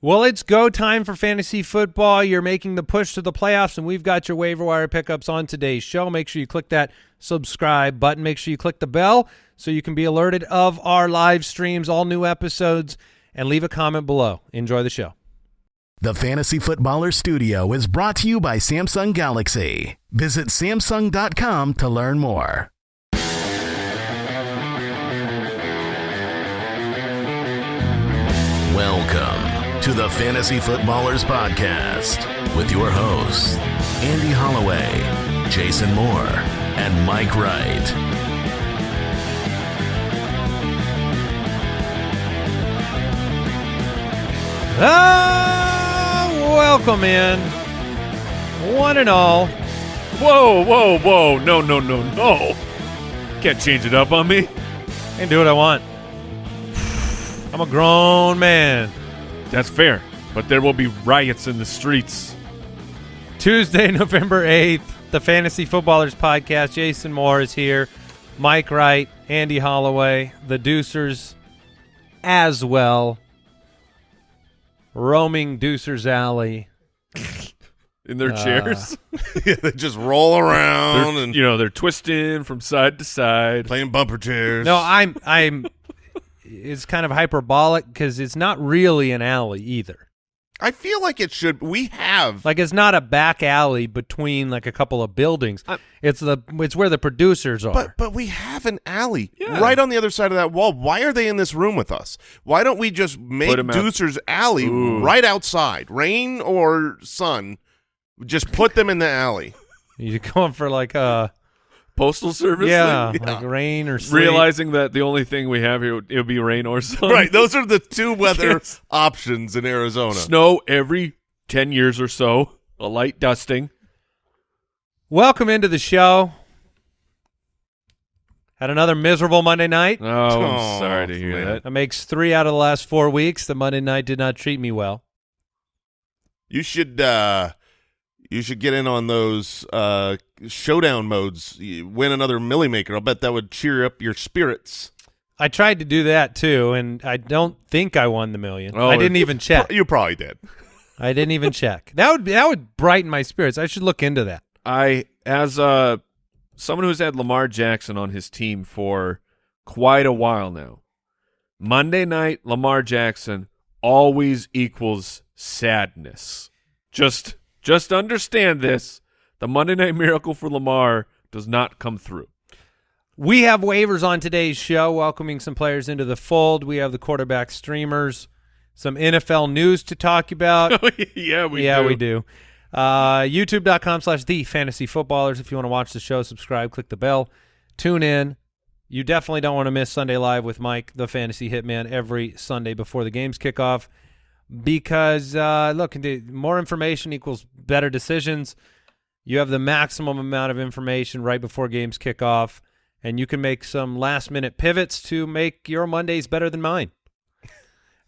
Well, it's go time for fantasy football. You're making the push to the playoffs, and we've got your waiver wire pickups on today's show. Make sure you click that subscribe button. Make sure you click the bell so you can be alerted of our live streams, all new episodes, and leave a comment below. Enjoy the show. The Fantasy Footballer Studio is brought to you by Samsung Galaxy. Visit Samsung.com to learn more. Welcome to the Fantasy Footballers Podcast with your hosts, Andy Holloway, Jason Moore, and Mike Wright. Ah, welcome in, one and all. Whoa, whoa, whoa. No, no, no, no. Can't change it up on me. I can do what I want. I'm a grown man. That's fair. But there will be riots in the streets. Tuesday, November 8th, the Fantasy Footballers Podcast. Jason Moore is here. Mike Wright, Andy Holloway, the Deucers as well. Roaming Deucers Alley. In their Uh, chairs. yeah, they just roll around They're, and you know, they're twisting from side to side. playing bumper chairs. No, I'm I'm it's kind of hyperbolic because it's not really an alley either. I feel like it should. We have Like it's not a back alley between like a couple of buildings. I- it's the it's where the producers are. But but we have an alley Yeah. right on the other side of that wall. Why are they in this room with us? Why don't we just make Put 'em out. Deucer's alley Ooh. right outside, rain or sun? Just put them in the alley. You're going for like a Postal service. yeah, thing? like rain or sleet. Realizing that the only thing we have here would, it would be rain or sun. right, those are the two weather Yes. options in Arizona. Snow every 10 years or so. A light dusting. Welcome into the show. Had another miserable Monday night. Oh, I'm Oh, sorry to hear man. that. That makes three out of the last four weeks. The Monday night did not treat me well. You should uh you should get in on those uh showdown modes. You win another Milly Maker. I'll bet that would cheer up your spirits. I tried to do that too, and I don't think I won the million. Oh, I didn't it- even check. You probably did. I didn't even check. That would that would brighten my spirits. I should look into that. I, as uh, someone who's had Lamar Jackson on his team for quite a while now, Monday night Lamar Jackson always equals sadness. Just, just understand this: the Monday Night Miracle for Lamar does not come through. We have waivers on today's show, welcoming some players into the fold. We have the quarterback streamers, some NFL news to talk about. yeah, we yeah, do. we do. Uh, YouTube.com slash the fantasy footballers. If you want to watch the show, subscribe, click the bell, tune in. You definitely don't want to miss Sunday Live with Mike, the fantasy hitman, every Sunday before the games kick off. Because, uh, look, more information equals better decisions. You have the maximum amount of information right before games kick off, and you can make some last minute pivots to make your Mondays better than mine.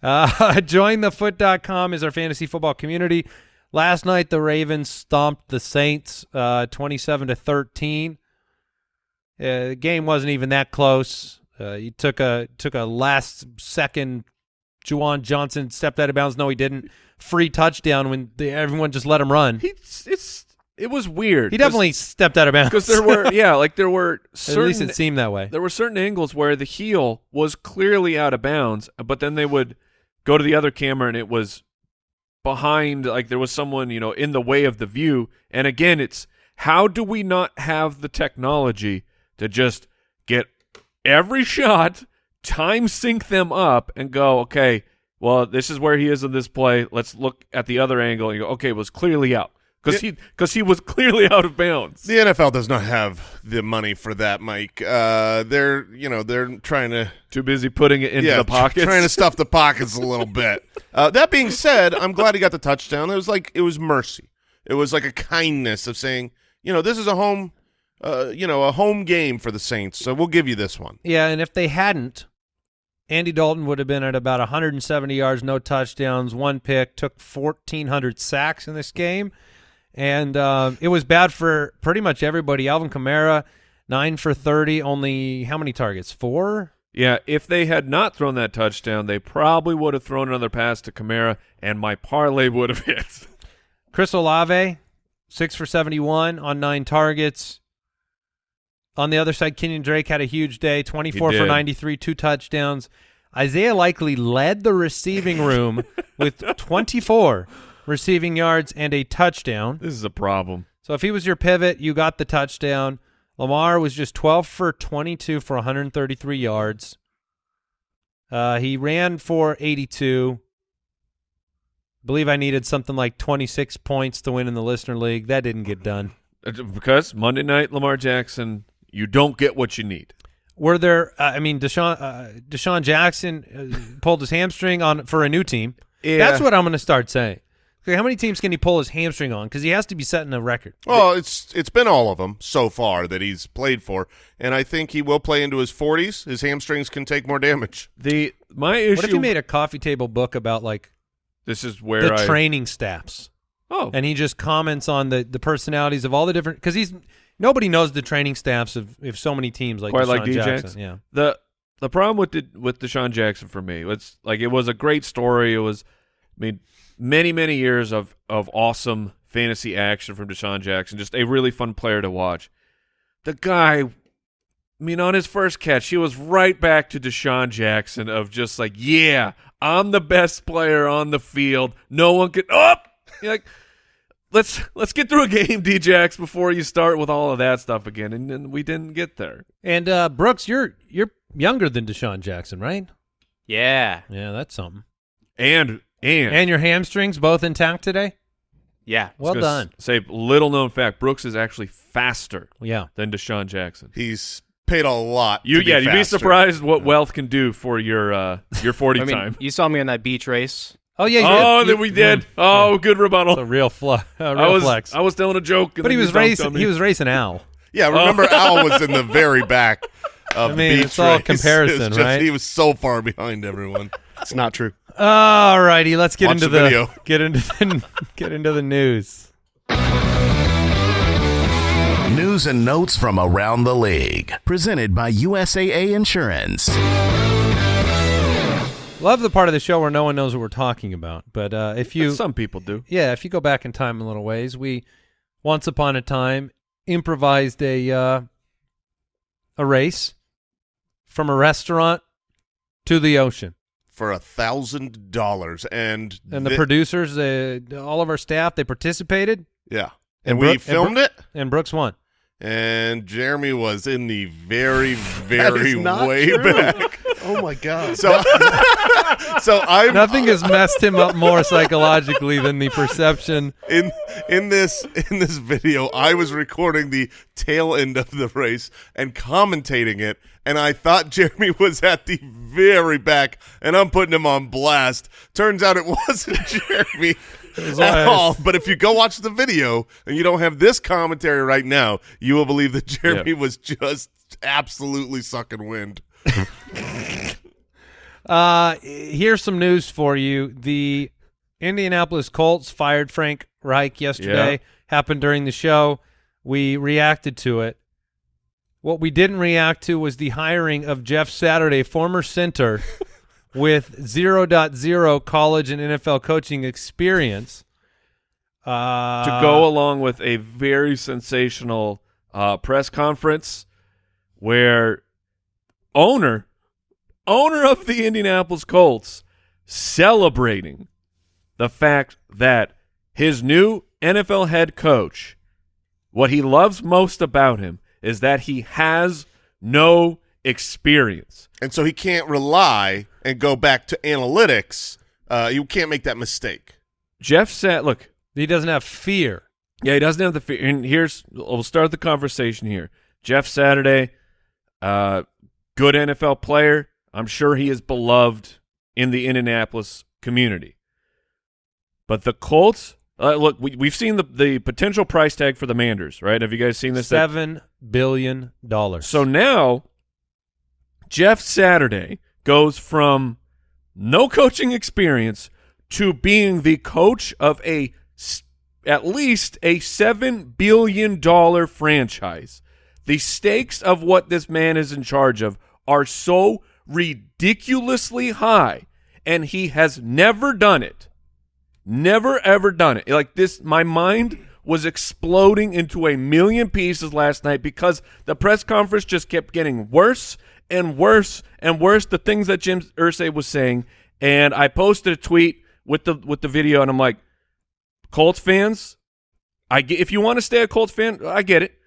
Uh, jointhefoot.com is our fantasy football community. Last night, the Ravens stomped the Saints uh, 27 to 13. Uh, the game wasn't even that close. Uh, he took a took a last second. Juwan Johnson stepped out of bounds. No, he didn't. Free touchdown when the, everyone just let him run. He, It's, it was weird. He definitely stepped out of bounds because there were, yeah, like there were At least it seemed that way. there were certain angles where the heel was clearly out of bounds, but then they would go to the other camera and it was behind, like there was someone, you know, in the way of the view. And again, it's how do we not have the technology to just get every shot, time sync them up, and go, okay, well, this is where he is in this play. Let's look at the other angle and go, okay, it was clearly out. Because he, because he was clearly out of bounds. The NFL does not have the money for that, Mike. Uh, they're you know they're trying to Too busy putting it into yeah the pockets. trying to stuff the pockets a little bit. Uh, that being said, I'm glad he got the touchdown. It was like it was mercy. It was like a kindness of saying, you know, this is a home, uh, you know, a home game for the Saints, so we'll give you this one. Yeah, and if they hadn't, Andy Dalton would have been at about 170 yards, no touchdowns, one pick, took 1,400 sacks in this game. And uh, it was bad for pretty much everybody. Alvin Kamara, nine for 30, only how many targets? Four? Yeah, if they had not thrown that touchdown, they probably would have thrown another pass to Kamara, and my parlay would have hit. Chris Olave, six for 71 on nine targets. On the other side, Kenyan Drake had a huge day, 24 for 93, two touchdowns. Isaiah Likely led the receiving room with 24 receiving yards and a touchdown. This is a problem. So if he was your pivot, you got the touchdown. Lamar was just 12 for 22 for 133 yards. Uh, he ran for 82. believe I needed something like 26 points to win in the listener league. That didn't get done. Because Monday night, Lamar Jackson, you don't get what you need. Were there? Uh, I mean, DeSean uh, DeSean Jackson uh, pulled his hamstring on for a new team. Yeah. That's what I'm going to start saying. Okay, how many teams can he pull his hamstring on? Because he has to be setting a record. Well, it's it's been all of them so far that he's played for, and I think he will play into his 40s. His hamstrings can take more damage. The my issue. What if you made a coffee table book about like this is where the I training staffs, oh and he just comments on the the personalities of all the different? Because he's nobody knows the training staffs of if so many teams like quite DeSean like Jackson. Yeah, The the problem with the, with DeSean Jackson for me, it's like it was a great story. It was, I mean, many many years of of awesome fantasy action from DeSean Jackson. Just a really fun player to watch. The guy, I mean, on his first catch, he was right back to DeSean Jackson of just like, yeah, I'm the best player on the field. No one can up. You're like. Let's let's get through a game, Djax, before you start with all of that stuff again, and, and we didn't get there. and uh, Brooks, you're you're younger than DeSean Jackson, right? Yeah. Yeah, that's something. And and And your hamstrings both intact today? Yeah. Well done. Say little known fact: Brooks is actually faster Yeah. than DeSean Jackson. He's paid a lot. You to be yeah, you'd be surprised what wealth can do for your uh your forty I mean, time. you saw me on that beach race. Oh yeah. you Oh, did. then You- we did. Oh, good rebuttal. It's a real, fl- a real I was flex. I was telling a joke, and but he was racing. He was racing Al. Yeah, oh. remember Al was in the very back of I mean, the beach it's all race. comparison, It's just- right? He was so far behind everyone. It's not true. All righty, let's get Watch into the the, video. get into the, get into the news. News and notes from around the league. Presented by USAA Insurance. Love the part of the show where no one knows what we're talking about. But uh, if you, Some people do. yeah, if you go back in time a little ways, we once upon a time improvised a uh, a race from a restaurant to the ocean. for a thousand dollars, and And the producers, uh, all of our staff, they participated, yeah, and and, we Brooke- filmed Brooke- it, and Brooks won. and Jeremy was in the very, very way true. back. Oh my god. So, so I'm Nothing has messed him up more psychologically than the perception. in in this in this video. I was recording the tail end of the race and commentating it, and I thought Jeremy was at the very back, and I'm putting him on blast. Turns out it wasn't Jeremy. was- At all, but if you go watch the video and you don't have this commentary right now, you will believe that Jeremy was just absolutely sucking wind. Uh, here's some news for you. The Indianapolis Colts fired Frank Reich yesterday. Yeah. Happened during the show. We reacted to it. What we didn't react to was the hiring of Jeff Saturday, former center with 0.0 college and NFL coaching experience. Uh, to go along with a very sensational uh, press conference where owner owner of the Indianapolis Colts celebrating the fact that his new NFL head coach what he loves most about him is that he has no experience. And so he can't rely and go back to analytics. Uh, you can't make that mistake. Jeff said, look, he doesn't have fear. Yeah, he doesn't have the fear. And here's we'll start the conversation here. Jeff Saturday, uh, good NFL player. I'm sure he is beloved in the Indianapolis community. But the Colts, uh, look, we, we've seen the the potential price tag for the Manders, right? Have you guys seen this? Seven billion dollars. so now, Jeff Saturday goes from no coaching experience to being the coach of a at least a seven billion dollar franchise. The stakes of what this man is in charge of are so ridiculously high, and he has never done it. Never ever done it. Like this, my mind was exploding into a million pieces last night because the press conference just kept getting worse and worse and worse. The things that Jim Irsay was saying, and I posted a tweet with the with the video, and I'm like, Colts fans, I get if you want to stay a Colts fan, I get it,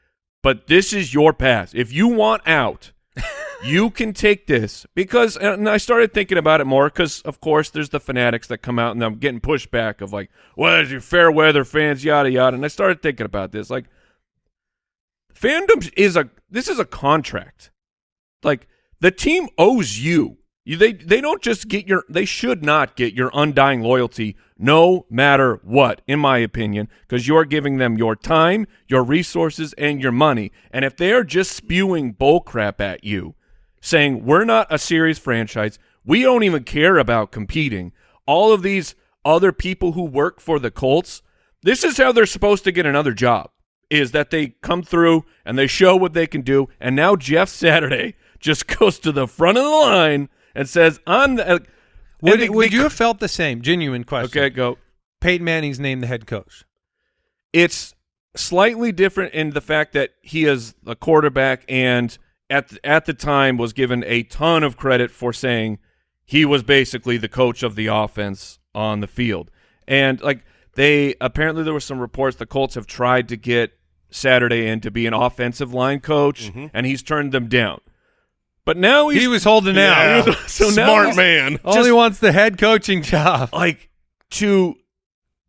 but this is your path. If you want out, you can take this because uh, and I started thinking about it more because of course there's the fanatics that come out and I'm getting pushback of like, well, there's your fair weather fans, yada yada. And I started thinking about this. Like fandom is a this is a contract. Like the team owes you. You they they don't just get your they should not get your undying loyalty no matter what, in my opinion, because you're giving them your time, your resources, and your money. And if they are just spewing bullcrap at you, saying we're not a serious franchise, we don't even care about competing. All of these other people who work for the Colts, this is how they're supposed to get another job. Is that they come through and they show what they can do, and now Jeff Saturday just goes to the front of the line and says, "I'm the." Uh, would, they- would they- you have felt the same? Genuine question. Okay, go. Peyton Manning's named the head coach. It's slightly different in the fact that he is a quarterback and at the, at the time was given a ton of credit for saying he was basically the coach of the offense on the field. And like they apparently there were some reports the Colts have tried to get Saturday in to be an offensive line coach mm-hmm. and he's turned them down. But now he's He was holding out. Yeah. So now Smart man. he wants the head coaching job. like to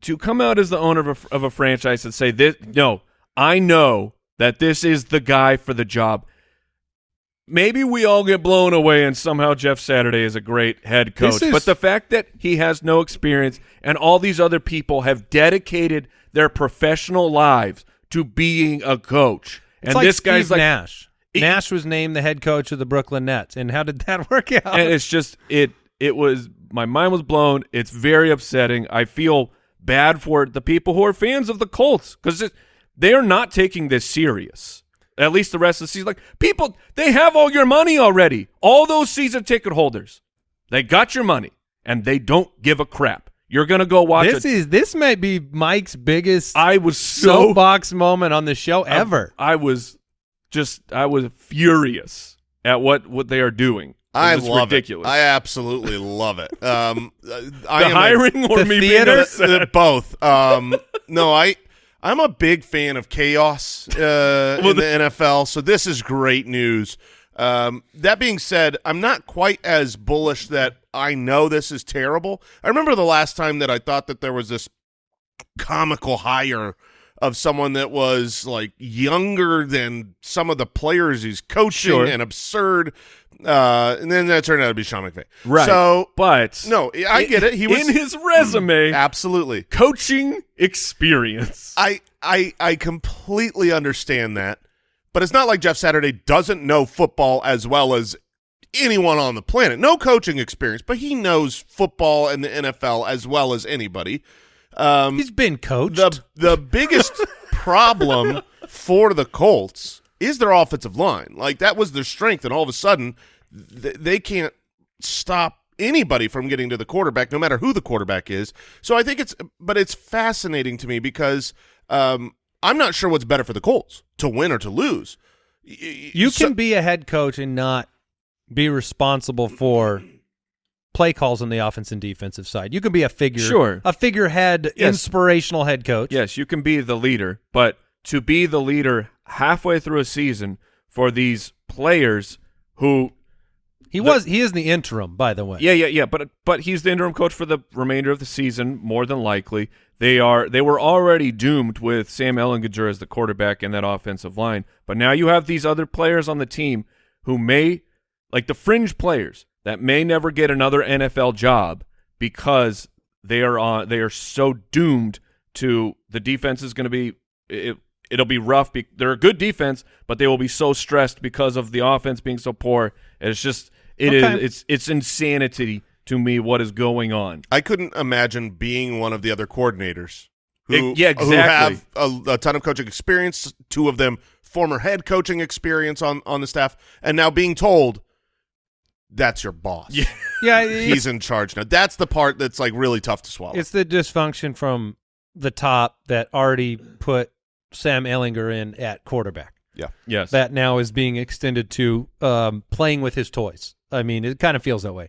to come out as the owner of a, of a franchise and say this no i know that this is the guy for the job maybe we all get blown away and somehow jeff saturday is a great head coach. Is- but the fact that he has no experience and all these other people have dedicated their professional lives to being a coach. And like this guy's Steve like Nash. It- Nash was named the head coach of the Brooklyn Nets, and how did that work out? and it's just it it was my mind was blown. It's very upsetting. I feel bad for the people who are fans of the colts because they are not taking this serious at least the rest of the season like people they have all your money already all those season ticket holders they got your money and they don't give a crap you're gonna go watch this a- is this might be Mike's biggest i was so soapbox moment on the show ever. I was just I was furious at what what they are doing I was love ridiculous it. I absolutely love it. Um, uh, I the am a- hiring or The me theater? being upset? both. Um, no, I I'm a big fan of chaos uh, in the NFL, so this is great news. Um, that being said, I'm not quite as bullish that I know this is terrible. I remember the last time that I thought that there was this comical hire of someone that was like younger than some of the players he's coaching Sure. and absurd. Uh, and then that turned out to be Sean McVay. Right. So but no, I get it. He was in his resume absolutely. coaching experience. I I I completely understand that, but it's not like Jeff Saturday doesn't know football as well as anyone on the planet. No coaching experience, but he knows football and the NFL as well as anybody. Um, He's been coached. the the biggest problem for the Colts is their offensive line. Like that was their strength, and all of a sudden th- they can't stop anybody from getting to the quarterback, no matter who the quarterback is. So I think it's, but it's fascinating to me because um, I'm not sure what's better for the Colts to win or to lose. Y- y- you so- can be a head coach and not be responsible for play calls on the offense and defensive side. You can be a figure, Sure. a figurehead, Yes. inspirational head coach. yes, you can be the leader, but to be the leader halfway through a season for these players who he was. He is the interim, by the way. Yeah, yeah, yeah. But but he's the interim coach for the remainder of the season, more than likely. They are they were already doomed with Sam Ehlinger as the quarterback in that offensive line. But now you have these other players on the team who may like the fringe players that may never get another NFL job because they are on they are so doomed to the defense is going to be it, it'll be rough. Be, they're a good defense, but they will be so stressed because of the offense being so poor. It's just it is Okay. it's it's insanity to me what is going on. I couldn't imagine being one of the other coordinators who, Ex- yeah, who have a, a ton of coaching experience, two of them former head coaching experience on, on the staff, and now being told that's your boss. Yeah. Yeah, He's in charge now. That's the part that's like really tough to swallow. it's the dysfunction from the top that already put Sam Ehlinger in at quarterback. Yeah. Yes. That now is being extended to um, playing with his toys. I mean, it kind of feels that way.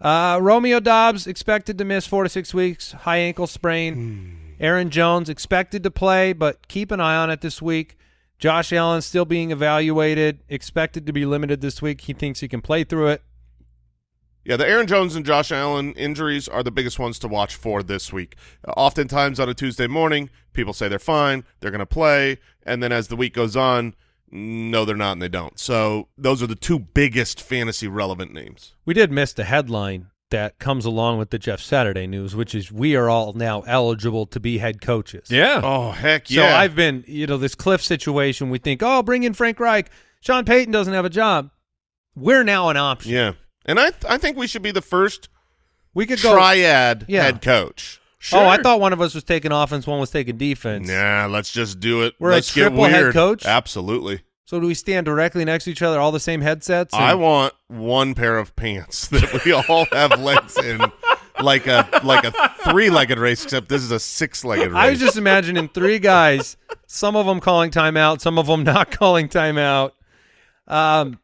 Uh, Romeo Doubs expected to miss four to six weeks, high ankle sprain. Aaron Jones expected to play, but keep an eye on it this week. Josh Allen still being evaluated, expected to be limited this week. He thinks he can play through it. Yeah, the Aaron Jones and Josh Allen injuries are the biggest ones to watch for this week. Uh, oftentimes on a Tuesday morning, people say they're fine, they're going to play, and then as the week goes on, no, they're not, and they don't. So those are the two biggest fantasy relevant names. We did miss the headline that comes along with the Jeff Saturday news, which is we are all now eligible to be head coaches. yeah. Oh heck yeah. So yeah! I've been, you know, this Cliff situation. We think, oh, bring in Frank Reich. Sean Payton doesn't have a job. We're now an option. yeah, and I th- I think we should be the first We could go. triad Yeah. head coach. Oh, I thought one of us was taking offense, one was taking defense. Nah, let's just do it. We're a let's get triple head coach? Absolutely. So do we stand directly next to each other, all the same headsets? I want one pair of pants that we all have legs in, like a like a three-legged race, except this is a six-legged race. I was just imagining three guys, some of them calling timeout, some of them not calling timeout. Um,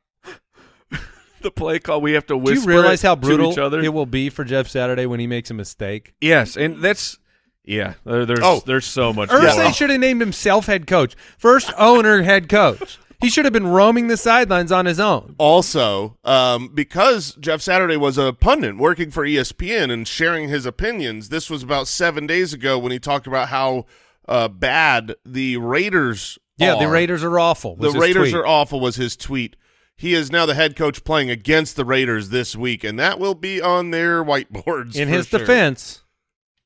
the play call we have to whisper. do you realize how brutal each other. it will be for Jeff Saturday when he makes a mistake? yes, and that's yeah. There, there's Oh. there's so much. Irsay going should have named himself head coach. First owner head coach. He should have been roaming the sidelines on his own. also um, because Jeff Saturday was a pundit working for E ESPN and sharing his opinions. This was about seven days ago when he talked about how uh, bad the Raiders. Yeah, the. Raiders are awful. The Raiders are awful. Was his tweet. He is now the head coach playing against the Raiders this week, and that will be on their whiteboards. In for his sure. defense.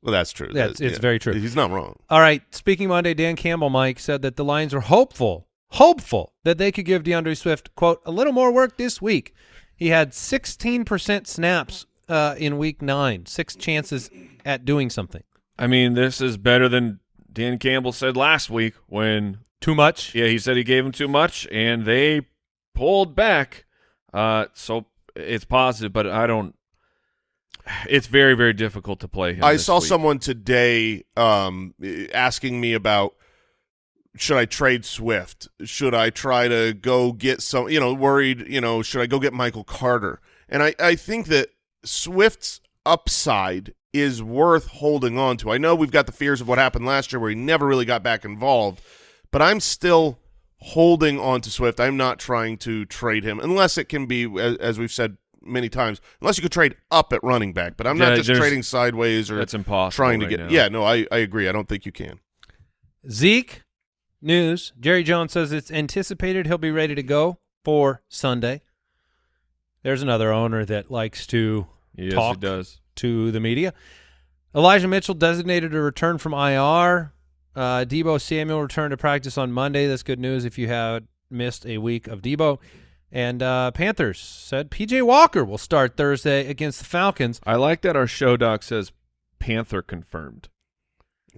well, that's true. That's- That- it's very true. He's not wrong. All right. Speaking Monday, Dan Campbell, Mike said that the Lions are hopeful, hopeful that they could give DeAndre Swift quote a little more work this week. He had 16% snaps uh, in week nine, six chances at doing something. I mean, this is better than Dan Campbell said last week when Too much. yeah he said he gave him too much and they pulled back. Uh, so it's positive, but I don't. It's very very difficult to play him. I saw week. someone today um, asking me about should I trade Swift? Should I try to go get some? You know, worried. You know, should I go get Michael Carter? And I I think that Swift's upside is worth holding on to. I know we've got the fears of what happened last year where he never really got back involved, but I'm still holding on to Swift. I'm not trying to trade him unless it can be, as, as we've said many times, unless you could trade up at running back. But I'm Yeah, not just trading sideways or That's impossible. trying to right get. now. Yeah, no, I, I agree. I don't think you can. Zeke news. Jerry Jones says it's anticipated he'll be ready to go for Sunday. There's another owner that likes to Yes, talk it does. to the media. Elijah Mitchell designated a return from IR. Uh, Deebo Samuel returned to practice on Monday. That's good news if you had missed a week of Deebo. And uh, Panthers said PJ Walker will start Thursday against the Falcons. I like that our show doc says Panther confirmed.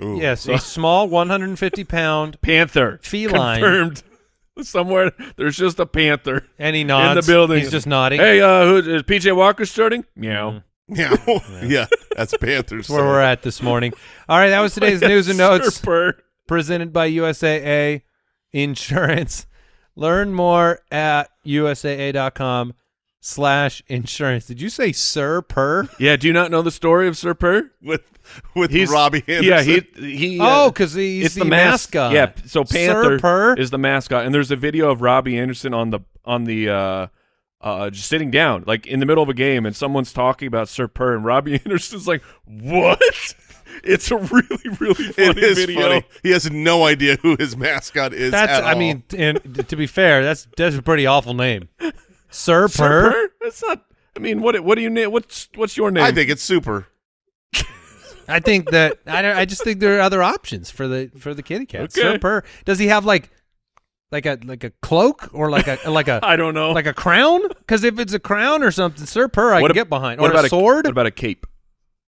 Ooh. Yes, a small 150 pound, Panther Feline. confirmed. Somewhere there's just a panther and he nods. in the building. He's just nodding. Hey, uh, who is PJ Walker starting? Meow. Yeah, yeah, that's Panthers. That's where we're at this morning. All right, that was today's news and notes Surfer. presented by USAA Insurance. Learn more at usaa.com slash insurance. Did you say sir per? Yeah, do you not know the story of Sir Purr? with with He's Robbie Anderson. Yeah, he he. Oh, uh, because he's it's the, the, mas- mascot. Yeah, so Sir Panther Purr? is the mascot, and there's a video of Robbie Anderson on the on the uh, uh, just sitting down, like in the middle of a game, and someone's talking about Sir Purr, and Robbie Anderson's like, "What?" It's a really really funny it is video. funny. He has no idea who his mascot is. That's, at I all. mean, and to be fair, that's that's a pretty awful name. Sir Sir Per? Purr? That's not. I mean, what what do you name? What's what's your name? I think it's super. I think that I don't, I just think there are other options for the for the kitty cat. Okay. Sir Per. Does he have like like a like a cloak or like a like a I don't know. like a crown? Because if it's a crown or something, Sir Per, I What can ab- get behind. what Or about a sword? what about a cape?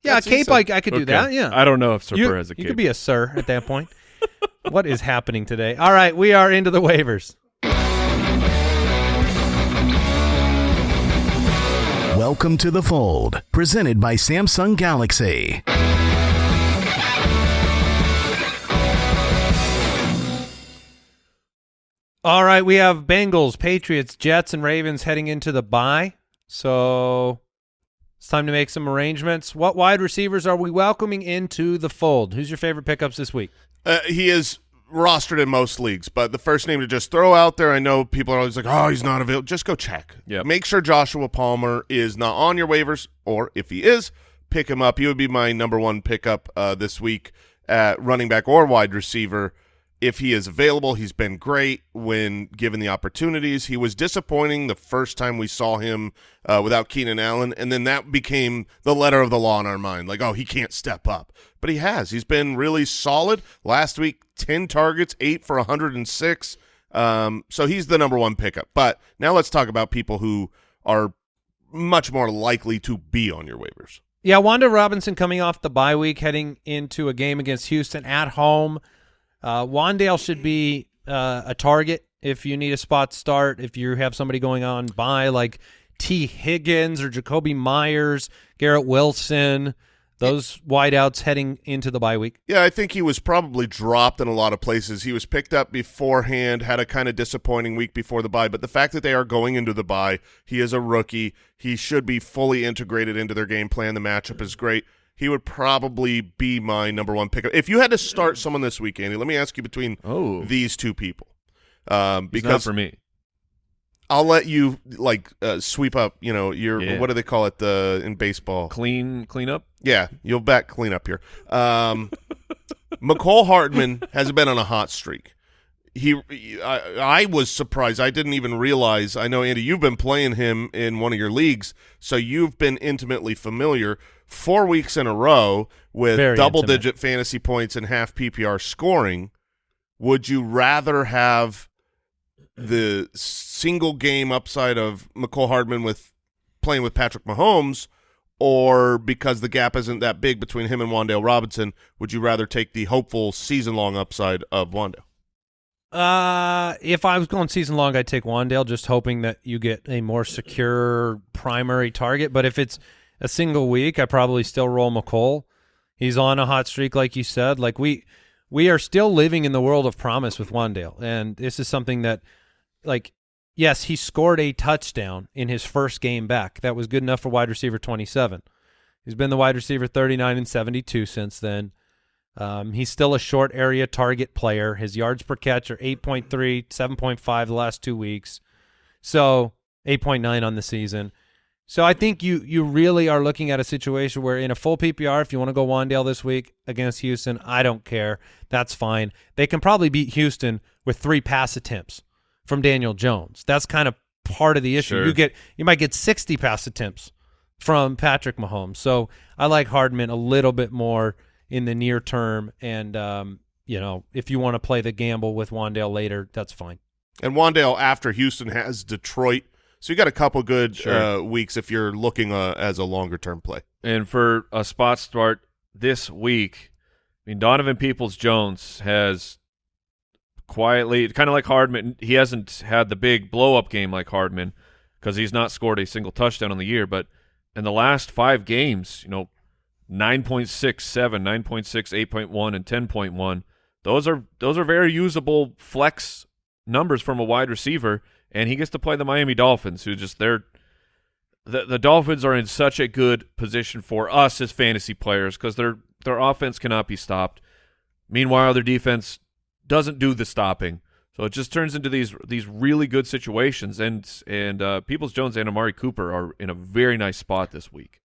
yeah, a cape. I, I could do Okay. that. Yeah, I don't know if Sir you, Purr has a you cape. could be a sir at that point. what is happening today? All right, we are into the waivers. Welcome to the Fold, presented by Samsung Galaxy. All right, we have Bengals, Patriots, Jets, and Ravens heading into the bye. So it's time to make some arrangements. What wide receivers are we welcoming into the fold? Who's your favorite pickups this week? Uh, he is rostered in most leagues, but the first name to just throw out there, I know people are always like, oh, he's not available. Just go check. Yep. Make sure Joshua Palmer is not on your waivers, or if he is, pick him up. He would be my number one pickup uh, this week at running back or wide receiver. If he is available, he's been great when given the opportunities. He was disappointing the first time we saw him uh, without Keenan Allen, and then that became the letter of the law in our mind. Like, oh, he can't step up. But he has. He's been really solid. Last week, 10 targets, 8 for 106. Um, so he's the number one pickup. But now let's talk about people who are much more likely to be on your waivers. Yeah, Wan'Dale Robinson coming off the bye week, heading into a game against Houston at home. Uh, Wan'Dale should be uh, a target if you need a spot start. If you have somebody going on by like Tee Higgins or Jakobi Meyers, Garrett Wilson, those wideouts heading into the bye week. Yeah, I think he was probably dropped in a lot of places. He was picked up beforehand, had a kind of disappointing week before the bye, but the fact that they are going into the bye, he is a rookie. He should be fully integrated into their game plan. The matchup is great. He would probably be my number one pickup. If you had to start someone this week, Andy, let me ask you between Oh. these two people. Um, because for me. I'll let you like uh, sweep up, you know, your Yeah. what do they call it the in baseball? Clean, clean up. Yeah, you'll back clean up here. Um, Mecole Hardman has been on a hot streak. He, I, I was surprised. I didn't even realize. I know Andy, you've been playing him in one of your leagues, so you've been intimately familiar. Four weeks in a row with Very double-digit fantasy points and half PPR scoring. Would you rather have the single game upside of Mecole Hardman with playing with Patrick Mahomes, or because the gap isn't that big between him and Wan'Dale Robinson, would you rather take the hopeful season long upside of Wan'Dale? Uh, if I was going season long, I'd take Wan'Dale, just hoping that you get a more secure primary target. But if it's a single week, I probably still roll Mecole. He's on a hot streak, like you said. Like we, we are still living in the world of promise with Wan'Dale, and this is something that, like, yes, he scored a touchdown in his first game back. That was good enough for wide receiver twenty-seven. He's been the wide receiver thirty-nine and seventy-two since then. Um, he's still a short area target player. His yards per catch are 8.3, 7.5 the last two weeks. So 8.9 on the season. So I think you you really are looking at a situation where in a full PPR, if you want to go Wan'Dale this week against Houston, I don't care. That's fine. They can probably beat Houston with three pass attempts from Daniel Jones. That's kind of part of the issue. Sure. You get you might get 60 pass attempts from Patrick Mahomes. So I like Hardman a little bit more in the near term. And, um, you know, if you want to play the gamble with Wan'Dale later, that's fine. And Wan'Dale after Houston has Detroit, so you got a couple good Sure. uh, weeks if you're looking uh, as a longer term play. And for a spot start this week, I mean Donovan Peoples Jones has quietly, kind of like Hardman. He hasn't had the big blow up game like Hardman because he's not scored a single touchdown on the year. But in the last five games, you know, 9.67, 9.6, 8.1, and 10.1. Those are those are very usable flex numbers from a wide receiver, and he gets to play the Miami Dolphins, who just they're the the Dolphins are in such a good position for us as fantasy players because their their offense cannot be stopped. Meanwhile, their defense doesn't do the stopping, so it just turns into these these really good situations. And and uh, Peoples Jones and Amari Cooper are in a very nice spot this week.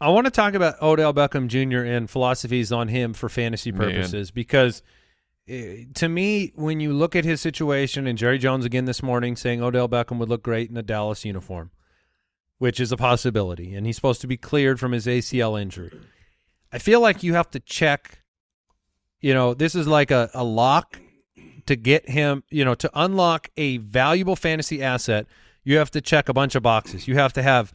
I want to talk about Odell Beckham Jr. and philosophies on him for fantasy Man. purposes because eh, Uh, to me, when you look at his situation, and Jerry Jones again this morning saying Odell Beckham would look great in a Dallas uniform, which is a possibility, and he's supposed to be cleared from his ACL injury. I feel like you have to check, you know, this is like a, a lock to get him, you know, to unlock a valuable fantasy asset. You have to check a bunch of boxes. You have to have,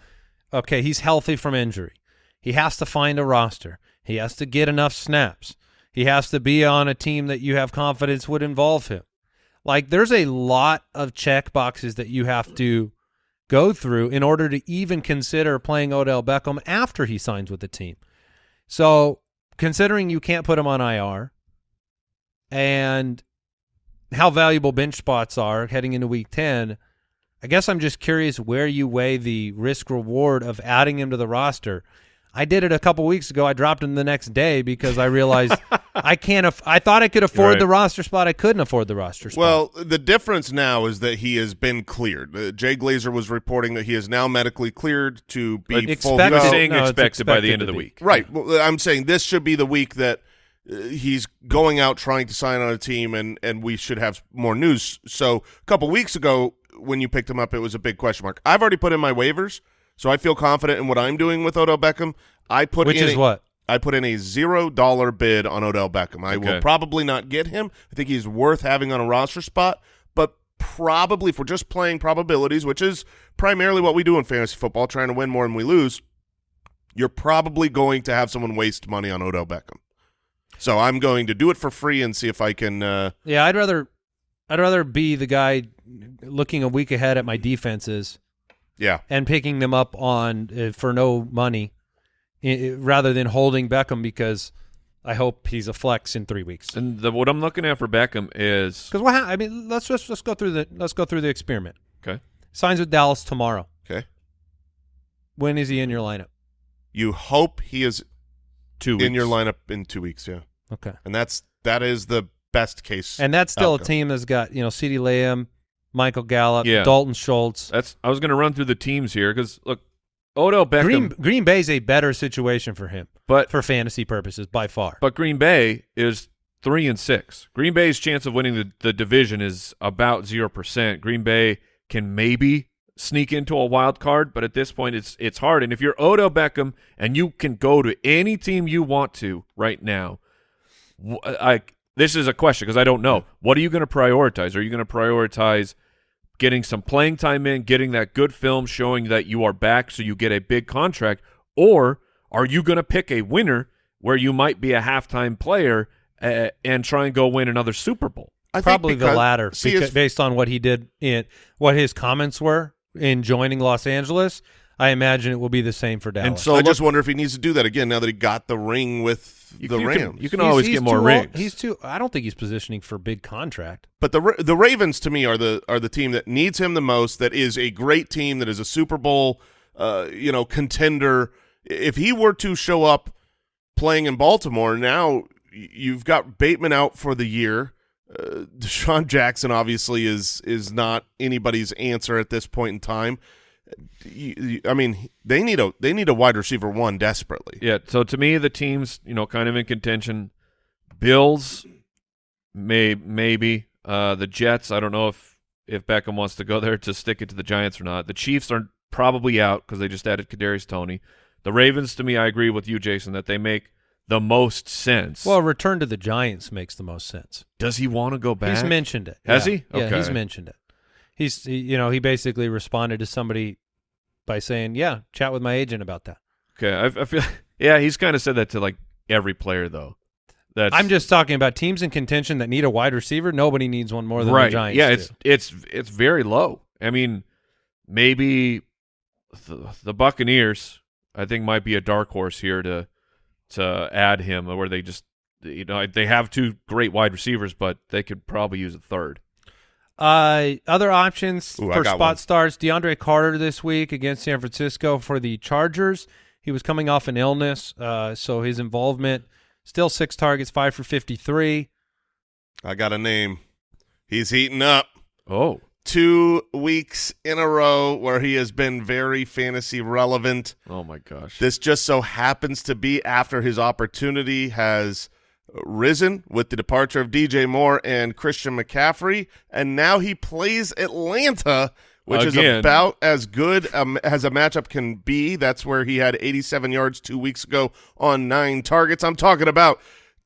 okay, he's healthy from injury. He has to find a roster. He has to get enough snaps. He has to be on a team that you have confidence would involve him. Like there's a lot of check boxes that you have to go through in order to even consider playing Odell Beckham after he signs with the team. So, considering you can't put him on IR and how valuable bench spots are heading into week 10, I guess I'm just curious where you weigh the risk reward of adding him to the roster. I did it a couple weeks ago. I dropped him the next day because I realized I can't. Aff- I thought I could afford Right. the roster spot. I couldn't afford the roster spot. Well, the difference now is that he has been cleared. Uh, Jay Glazer was reporting that he is now medically cleared to be full. expected- go. saying no, it's expected by the end of the be. week. Right. Well, I'm saying this should be the week that uh, he's going out trying to sign on a team, and and we should have more news. So a couple weeks ago, when you picked him up, it was a big question mark. I've already put in my waivers, so I feel confident in what I'm doing with Odell Beckham. I put which in is a- what I put in a zero dollar bid on Odell Beckham. I will probably not get him. I think he's worth having on a roster spot, but probably if we're just playing probabilities, which is primarily what we do in fantasy football, trying to win more than we lose, you're probably going to have someone waste money on Odell Beckham. So I'm going to do it for free and see if I can. Uh, Yeah, I'd rather I'd rather be the guy looking a week ahead at my defenses yeah, and picking them up on uh, for no money i- i- rather than holding Beckham because I hope he's a flex in 3 weeks. And the, what I'm looking at for Beckham is Cuz what I mean, let's just let's go through the let's go through the experiment. okay. Signs with Dallas tomorrow. okay. When is he in your lineup? You hope he is Two in your lineup in two weeks. Yeah, Okay. and that's that is the best case. And that's still outcome. a team that's got, you know, CeeDee Lamb, Michael Gallup, Yeah. Dalton Schultz. That's I was going to run through the teams here because look, Odell Beckham, Green Green is a better situation for him but for fantasy purposes by far. but Green Bay is three and six. Green Bay's chance of winning the, the division is about zero percent. Green Bay can maybe sneak into a wild card, but at this point it's it's hard. And if you're Odell Beckham and you can go to any team you want to right now, I this is a question because I don't know. What are you going to prioritize? Are you going to prioritize getting some playing time in, getting that good film showing that you are back so you get a big contract, or are you going to pick a winner where you might be a halftime player uh, and try and go win another Super Bowl? I think Probably the latter, See, because, based on what he did in what his comments were in joining Los Angeles. I imagine it will be the same for Dallas. And so I look- just wonder if he needs to do that again now that he got the ring with You- the you Rams. Can, you can He's- always he's get more too old- rings. He's too. I don't think he's positioning for big contract. but the the Ravens to me are the are the team that needs him the most. That is a great team. That is a Super Bowl, uh, you know, contender. If he were to show up playing in Baltimore now, you've got Bateman out for the year. Uh, DeSean Jackson obviously is is not anybody's answer at this point in time. You- you- I mean, they need a they need a wide receiver one desperately. Yeah. So to me, the teams, you know, kind of in contention. Bills, may maybe. Uh, the Jets. I don't know if if Beckham wants to go there to stick it to the Giants or not. The Chiefs are probably out because they just added Kadarius Toney. The Ravens, to me, I agree with you, Jason, that they make the most sense. Well, return to the Giants makes the most sense. does he want to go back? He's mentioned it. Has Yeah. he? Yeah, he's mentioned it. He's he, you know he basically responded to somebody by saying, "Yeah, chat with my agent about that." Okay, I, I feel. Yeah, he's kind of said that to like every player though. That's I'm just talking about teams in contention that need a wide receiver. Nobody needs one more than right. the Giants. yeah, do. it's it's it's very low. I mean, maybe the, the Buccaneers, I think, might be a dark horse here to to add him, where they just you know they have two great wide receivers, but they could probably use a third. Uh, other options Ooh, for spot one. starts: DeAndre Carter this week against San Francisco for the Chargers. He was coming off an illness, uh, so his involvement still six targets, five for fifty-three. I got a name. He's heating up. Oh, Two weeks in a row where he has been very fantasy relevant. oh my gosh! This just so happens to be after his opportunity has risen with the departure of DJ Moore and Christian McCaffrey, and now he plays Atlanta, which is about as good um, as a matchup can be. That's where he had 87 yards two weeks ago on nine targets. I'm talking about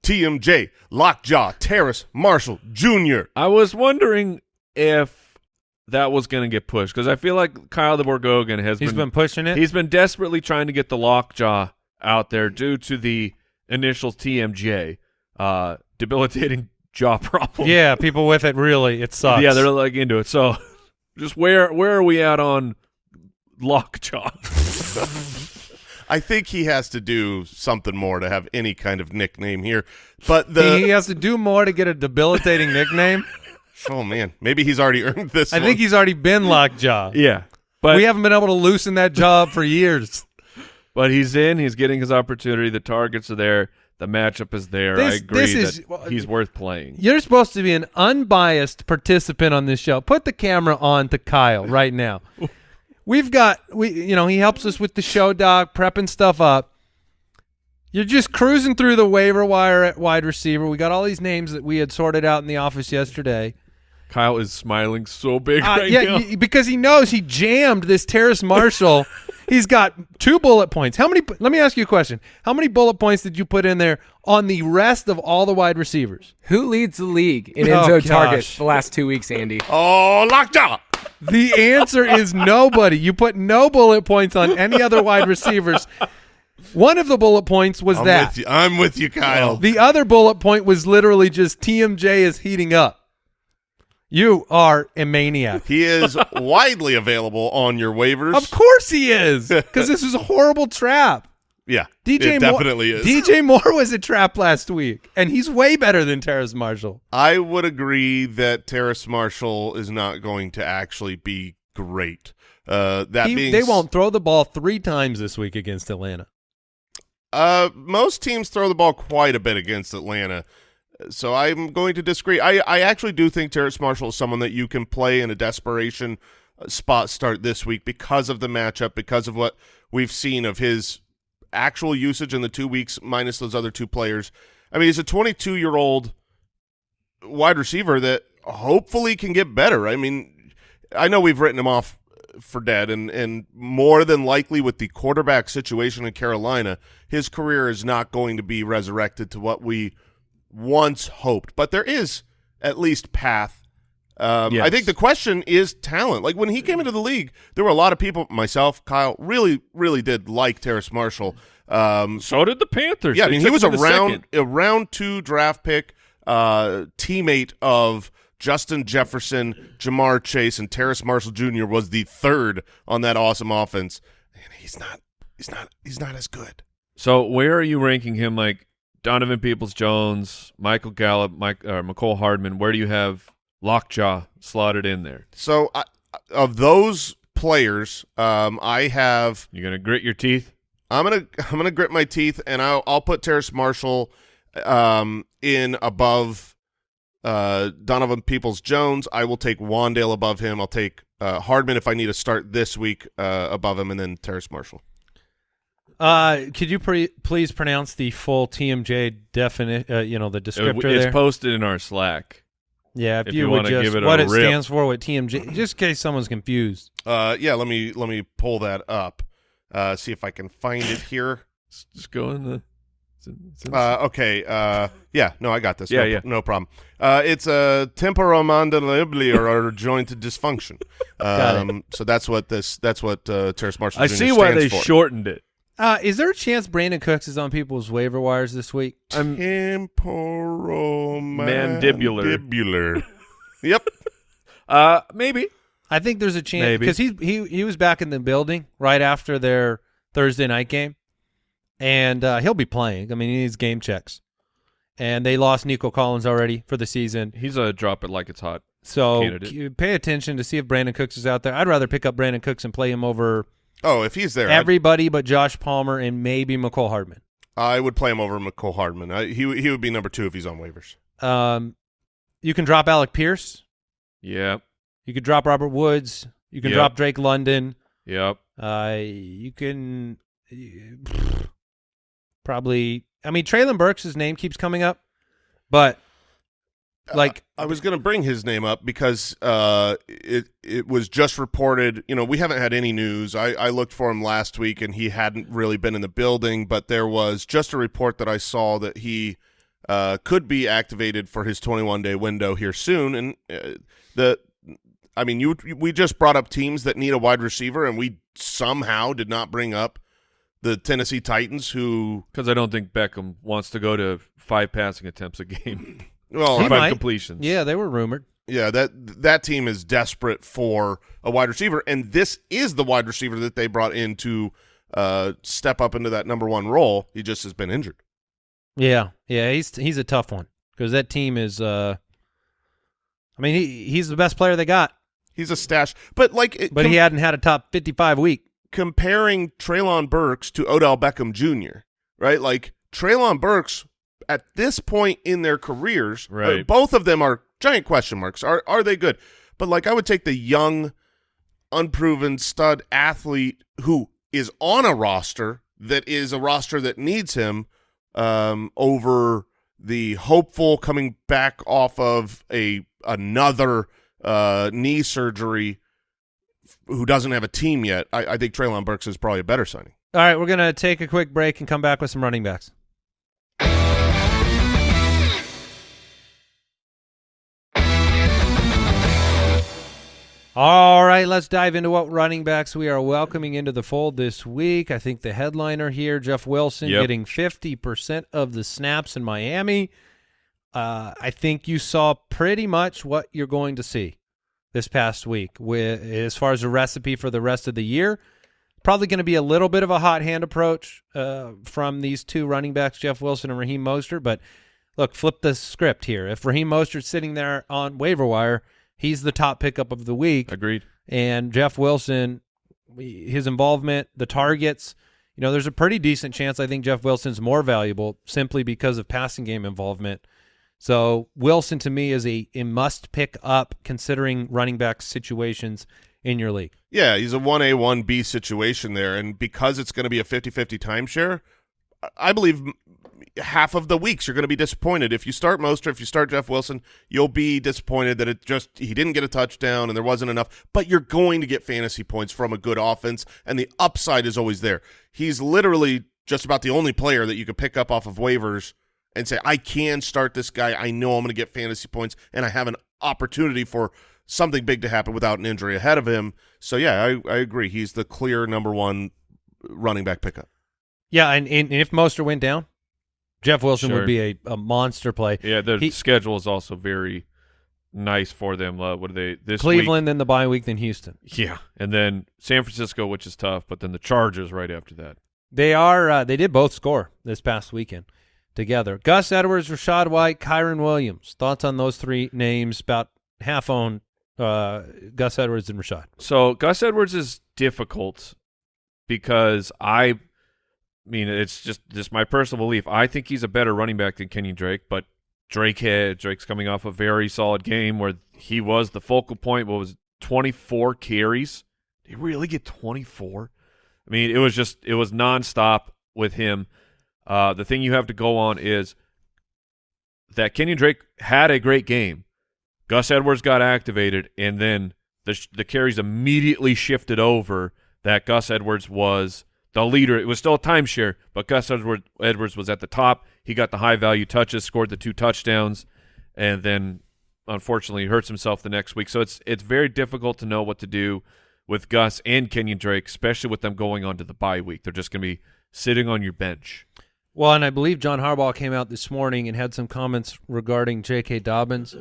TMJ, Lockjaw, Terrace, Marshall Jr. I was wondering if that was going to get pushed because I feel like Kyle the Borgogan has He's been, been pushing it. He's been desperately trying to get the lockjaw out there due to the initial TMJ, uh, debilitating jaw problem. yeah, people with it really it sucks. yeah, they're like into it. So, just where where are we at on Lockjaw. I think he has to do something more to have any kind of nickname here. But the he has to do more to get a debilitating nickname. oh man, maybe he's already earned this. I one. think he's already been lockjaw. yeah, but we haven't been able to loosen that job for years. but he's in. He's getting his opportunity. The targets are there. The matchup is there. I agree this that is- well, he's worth playing. You're supposed to be an unbiased participant on this show. Put the camera on to Kyle right now. We've got we you know, he helps us with the show doc, prepping stuff up. You're just cruising through the waiver wire at wide receiver. We got all these names that we had sorted out in the office yesterday. Kyle is smiling so big Uh, right yeah, now. because he knows he jammed this Terrace Marshall. He's got two bullet points. How many? Let me ask you a question. How many bullet points did you put in there on the rest of all the wide receivers? Who leads the league in Oh, end zone gosh. targets the last two weeks, Andy? oh locked up. The answer is nobody. You put no bullet points on any other wide receivers. One of the bullet points was I'm that. with you. I'm with you, Kyle. The other bullet point was literally just TMJ is heating up. You are a maniac. He is widely available on your waivers. Of course he is, because this is a horrible trap. Yeah, DJ it Moore, definitely is. DJ Moore was a trap last week, and he's way better than Terrace Marshall. I would agree that Terrace Marshall is not going to actually be great. Uh, that He- being they won't throw the ball three times this week against Atlanta. Uh, most teams throw the ball quite a bit against Atlanta, so I'm going to disagree. I I actually do think Terrace Marshall is someone that you can play in a desperation uh, spot start this week because of the matchup, because of what we've seen of his actual usage in the two weeks minus those other two players. I mean, he's a 22 year old wide receiver that hopefully can get better. I mean, I know we've written him off for dead, and and more than likely with the quarterback situation in Carolina, his career is not going to be resurrected to what we once hoped. But there is at least path. Um, I think the question is talent. Like when he came into the league, there were a lot of people, myself, Kyle, really, really did like Terrace Marshall. Um, so did the Panthers. yeah, I mean, he was a round second. a round two draft pick, uh, teammate of Justin Jefferson, Ja'Marr Chase, and Terrace Marshall Jr. was the third on that awesome offense, and he's not, he's not, he's not as good. So where are you ranking him? Like Donovan Peoples Jones, Michael Gallup, Mike, uh, Mecole Hardman. Where do you have Lockjaw slotted in there? So I, of those players, um, I have You're gonna grit your teeth? I'm gonna I'm gonna grit my teeth and I'll I'll put Terrace Marshall um, in above uh, Donovan Peoples Jones. I will take Wan'Dale above him. I'll take uh, Hardman if I need to start this week uh, above him, and then Terrace Marshall. Uh, could you pre- please pronounce the full TMJ definition? Uh, you know the It- descriptor it's there. posted in our Slack. yeah, if, if you, you would wanna just give it a what it rip. stands for, what TMJ, just in case someone's confused. Uh, yeah, let me let me pull that up. Uh, see if I can find it here. Just go in the. it's in- it's in- Uh, okay. Uh, yeah. No, I got this. Yeah, no, yeah. No problem. Uh, it's a temporomandibular or joint dysfunction. Got it. Um, so that's what this. That's what uh, Terrace Marshall. I Jr. see why they for. shortened it. Uh, is there a chance Brandin Cooks is on people's waiver wires this week? I'm Temporomandibular. Mandibular. yep. uh maybe. I think there's a chance because he he he was back in the building right after their Thursday night game, and uh, he'll be playing. I mean, he needs game checks, and they lost Nico Collins already for the season. He's a drop it like it's hot. So Candidate. pay attention to see if Brandin Cooks is out there. I'd rather pick up Brandin Cooks and play him over Oh, if he's there, I'd- everybody but Josh Palmer and maybe Mecole Hardman. I would play him over Mecole Hardman. I, he he would be number two if he's on waivers. Um, you can drop Alec Pierce. Yep. You could drop Robert Woods. You can Yep. drop Drake London. Yep. Uh, you can probably. I mean, Treylon Burks' name keeps coming up, but like I was going to bring his name up because uh, it it was just reported. You know, we haven't had any news. I, I looked for him last week, and he hadn't really been in the building. But there was just a report that I saw that he uh, could be activated for his 21 day window here soon. And uh, the, I mean, you we just brought up teams that need a wide receiver, and we somehow did not bring up the Tennessee Titans, who Because I don't think Beckham wants to go to five passing attempts a game. well, He might. completions. yeah, they were rumored. Yeah, that that team is desperate for a wide receiver, and this is the wide receiver that they brought in to uh, step up into that number one role. He just has been injured. Yeah, yeah, he's he's a tough one because that team is. Uh, I mean, he he's the best player they got, He's a stash, but like, it- but he hadn't had a top fifty-five week. comparing Treylon Burks to Odell Beckham Jr. Right, like Treylon Burks at this point in their careers, uh, Right. both of them are giant question marks. Are are they good? But like, I would take the young, unproven stud athlete who is on a roster that is a roster that needs him um, over the hopeful coming back off of a another uh, knee surgery who doesn't have a team yet. I, I think Treylon Burks is probably a better signing. All right, we're gonna take a quick break and come back with some running backs. All right, let's dive into what running backs we are welcoming into the fold this week. I think the headliner here, Jeff Wilson, Yep. getting 50% of the snaps in Miami. Uh, I think you saw pretty much what you're going to see this past week with as far as a recipe for the rest of the year. Probably going to be a little bit of a hot hand approach uh, from these two running backs, Jeff Wilson and Raheem Mostert. But look, flip the script here. If Raheem Mostert's sitting there on waiver wire, he's the top pickup of the week. Agreed. And Jeff Wilson, his involvement, the targets, you know, there's a pretty decent chance I think Jeff Wilson's more valuable simply because of passing game involvement. So Wilson to me is a, a must pick up considering running back situations in your league. Yeah, he's a 1A, 1B situation there. And because it's going to be a 50-50 timeshare, I- I believe half of the weeks you're going to be disappointed. If you start Mostert, if you start Jeff Wilson, you'll be disappointed that it just he didn't get a touchdown and there wasn't enough. But you're going to get fantasy points from a good offense, and the upside is always there. He's literally just about the only player that you could pick up off of waivers and say, I can start this guy. I know I'm going to get fantasy points, and I have an opportunity for something big to happen without an injury ahead of him. So yeah, I, I agree. He's the clear number one running back pickup. Yeah, and, and if Mostert went down, Jeff Wilson Sure. would be a, a monster play. Yeah, the He- schedule is also very nice for them. Uh, what are they this Cleveland, then the bye week, then Houston. Yeah, and then San Francisco, which is tough, but then the Chargers right after that. They are. Uh, they did both score this past weekend together. Gus Edwards, Rachaad White, Kyren Williams. Thoughts on those three names? About half owned uh, Gus Edwards and Rachaad. So Gus Edwards is difficult because I mean it's just just my personal belief. I think he's a better running back than Kenyan Drake, but Drake had Drake's coming off a very solid game where he was the focal point. What was 24 carries? Did he really get 24? I mean, it was just it was nonstop with him. Uh, the thing you have to go on is that Kenyan Drake had a great game. Gus Edwards got activated, and then the the carries immediately shifted over. That Gus Edwards was the leader. It was still a timeshare, but Gus Edward, Edwards was at the top. He got the high value touches, scored the two touchdowns, and then unfortunately hurts himself the next week. So it's it's very difficult to know what to do with Gus and Kenyan Drake, especially with them going on to the bye week. They're just going to be sitting on your bench. Well, and I believe John Harbaugh came out this morning and had some comments regarding J.K. Dobbins.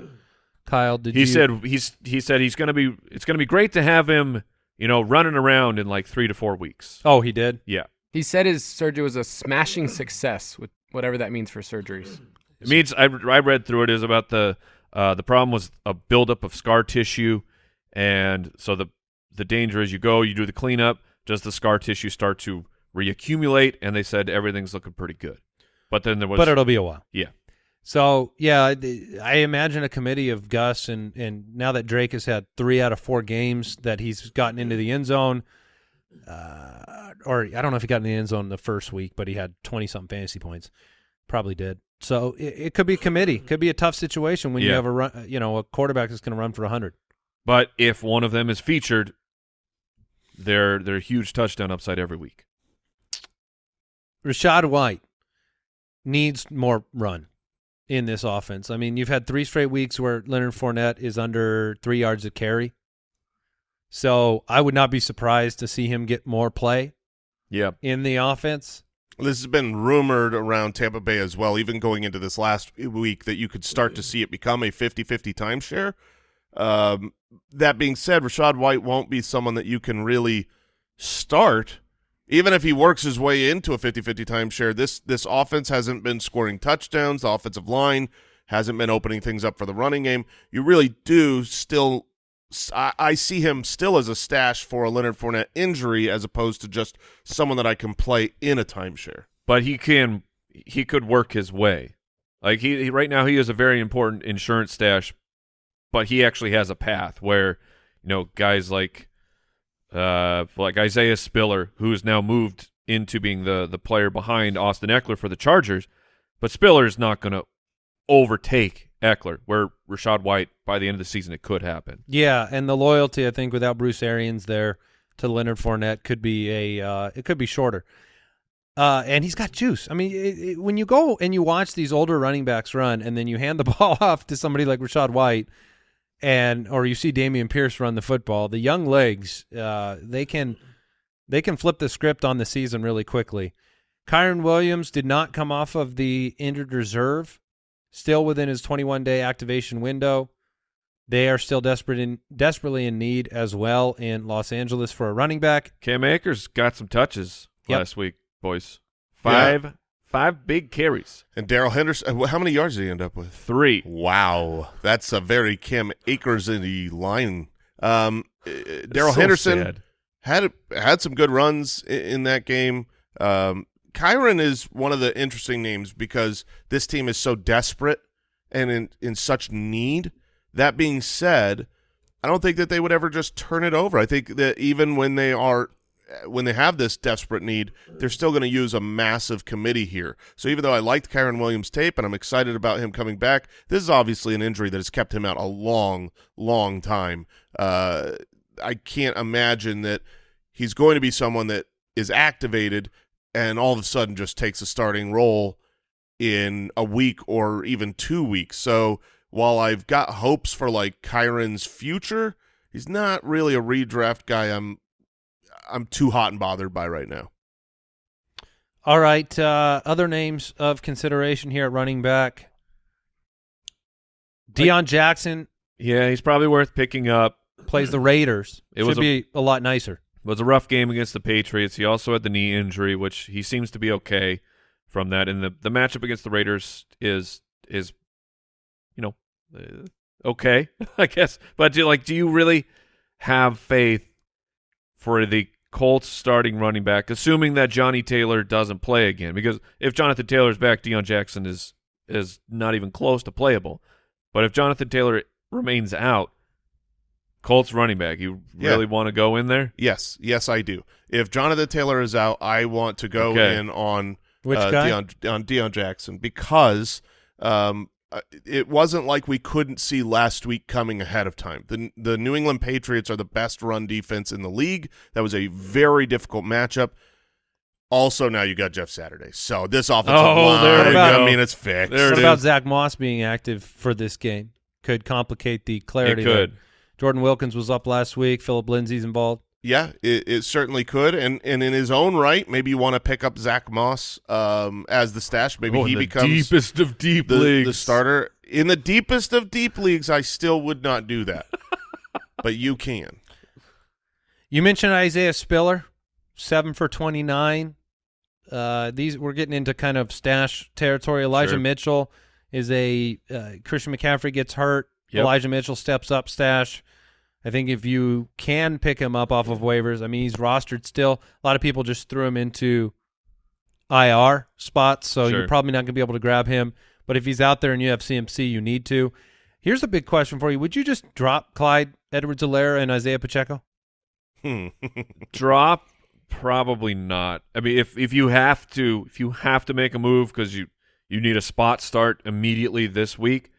Kyle, did he you? said he's he said he's going to be it's going to be great to have him, you know, running around in like 3 to 4 weeks. Oh, he did. Yeah. He said his surgery was a smashing success, with whatever that means for surgeries. It means I, I read through it is about the uh, the problem was a buildup of scar tissue, and so the the danger is you go you do the cleanup. Does the scar tissue start to reaccumulate? And they said everything's looking pretty good, but then there was but it'll be a while. yeah So yeah, I imagine a committee of Gus and and now that Drake has had three out of four games that he's gotten into the end zone, uh, or I don't know if he got in the end zone the first week, but he had twenty something fantasy points, probably did. So it, it could be a committee, could be a tough situation when you have a run, you know, a quarterback that's going to run for hundred. But if one of them is featured, they're they're a huge touchdown upside every week. Rachaad White needs more run in this offense. I mean, you've had three straight weeks where Leonard Fournette is under three yards of carry. So I would not be surprised to see him get more play Yeah, in the offense. This has been rumored around Tampa Bay as well, even going into this last week, that you could start to see it become a 50-50 timeshare. Um, that being said, Rachaad White won't be someone that you can really start. Even if he works his way into a 50-50 timeshare, this this offense hasn't been scoring touchdowns. The offensive line hasn't been opening things up for the running game. You really do still I, see him still as a stash for a Leonard Fournette injury as opposed to just someone that I can play in a timeshare. but he can he could work his way. Like he, he right now he is a very important insurance stash, but he actually has a path where you know guys like uh like Isaiah Spiller who is now moved into being the the player behind Austin Ekeler for the Chargers, but Spiller is not going to overtake Ekeler where Rachaad White by the end of the season it could happen. Yeah, and the loyalty I think without Bruce Arians there to Leonard Fournette could be a uh, it could be shorter. Uh, and he's got juice. I mean, it, it, when you go and you watch these older running backs run, and then you hand the ball off to somebody like Rachaad White, and or you see Dameon Pierce run the football, the young legs, uh, they can they can flip the script on the season really quickly. Kyren Williams did not come off of the injured reserve, still within his 21 day activation window. They are still desperate in desperately in need as well in Los Angeles for a running back. Cam Akers got some touches Yep. last week, boys. Five five big carries. And Darrell Henderson, how many yards did he end up with? Three. Wow, that's a very Kim Akers in the line. Um, uh, Darrell So Henderson sad. had had some good runs in, in that game. Um, Kyren is one of the interesting names because this team is so desperate and in in such need. That being said, I don't think that they would ever just turn it over. I think that even when they are when they have this desperate need, they're still going to use a massive committee here. So even though I liked Kyren Williams' tape and I'm excited about him coming back, this is obviously an injury that has kept him out a long, long time. Uh, I can't imagine that he's going to be someone that is activated and all of a sudden just takes a starting role in a week or even two weeks. So while I've got hopes for like Kyren's future, he's not really a redraft guy. I'm I'm too hot and bothered by right now. All right, uh, other names of consideration here at running back. Deon Jackson Yeah, he's probably worth picking up. plays the Raiders. It Should was a- be a lot nicer. It was a rough game against the Patriots. He also had the knee injury, which he seems to be okay from that. And the, the matchup against the Raiders is is, you know, uh, okay, I guess. But do, like, do you really have faith for the Colts starting running back, assuming that Johnny Taylor doesn't play again? Because if Jonathan Taylor's back, Deon Jackson is is not even close to playable. But if Jonathan Taylor remains out, Colts running back, you Yeah. really want to go in there? Yes, yes, I do. If Jonathan Taylor is out, I want to go Okay. in on Which uh, guy? Deon, on Deon Jackson because um, uh, it wasn't like we couldn't see last week coming ahead of time. The the New England Patriots are the best run defense in the league. That was a very difficult matchup. Also, now you got Jeff Saturday, so this offensive Oh, line, there we I mean, it's fixed. There what it about is. Zack Moss being active for this game? Could complicate the clarity. there. could. Jordan Wilkins was up last week. Phillip Lindsay's involved. Yeah, it, it certainly could, and and in his own right, maybe you want to pick up Zack Moss um, as the stash. Maybe Oh, he the becomes deepest of deep the, leagues. the starter in the deepest of deep leagues. I still would not do that, but you can. You mentioned Isaiah Spiller, seven for twenty nine. Uh, these we're getting into kind of stash territory. Elijah Sure. Mitchell is a uh, Christian McCaffrey gets hurt. Yep. Elijah Mitchell steps up stash. I think if you can pick him up off of waivers, I mean he's rostered still. A lot of people just threw him into IR spots, so Sure. you're probably not going to be able to grab him. But if he's out there and you have CMC, you need to. Here's a big question for you: Would you just drop Clyde Edwards-Helaire and Isaiah Pacheco? Hmm. Drop? Probably not. I mean, if if you have to, if you have to make a move because you you need a spot start immediately this week,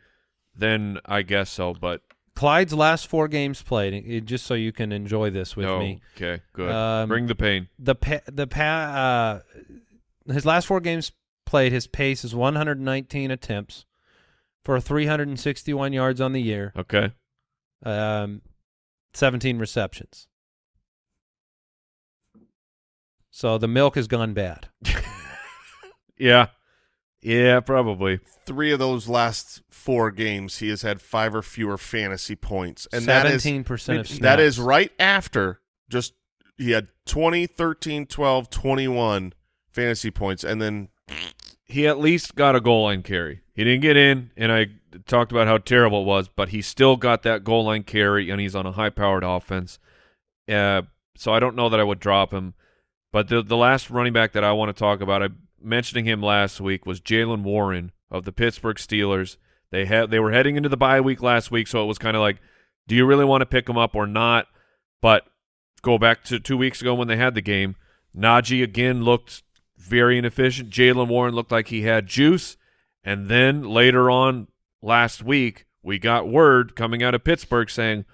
then I guess so. But Clyde's last four games played, it- just so you can enjoy this with no, me. okay, good. Um, Bring the pain. The pa- the pa- uh, his last four games played, his pace is 119 attempts for 361 yards on the year, Okay. um, 17 receptions. So the milk has gone bad. Yeah. Yeah, probably. Three of those last four games, he has had five or fewer fantasy points, and that is Seventeen percent of snaps. that is right after just he had 20, 13, 12, 21 fantasy points, and then He at least got a goal line carry. He didn't get in, and I talked about how terrible it was, but he still got that goal line carry, and he's on a high-powered offense. Uh, so I don't know that I would drop him. But the the last running back that I want to talk about, I mentioning him last week, was Jaylen Warren of the Pittsburgh Steelers. They had they were heading into the bye week last week, so it was kind of like, do you really want to pick him up or not? But go back to two weeks ago when they had the game, Najee again looked very inefficient. Jaylen Warren looked like he had juice, and then later on last week, we got word coming out of Pittsburgh saying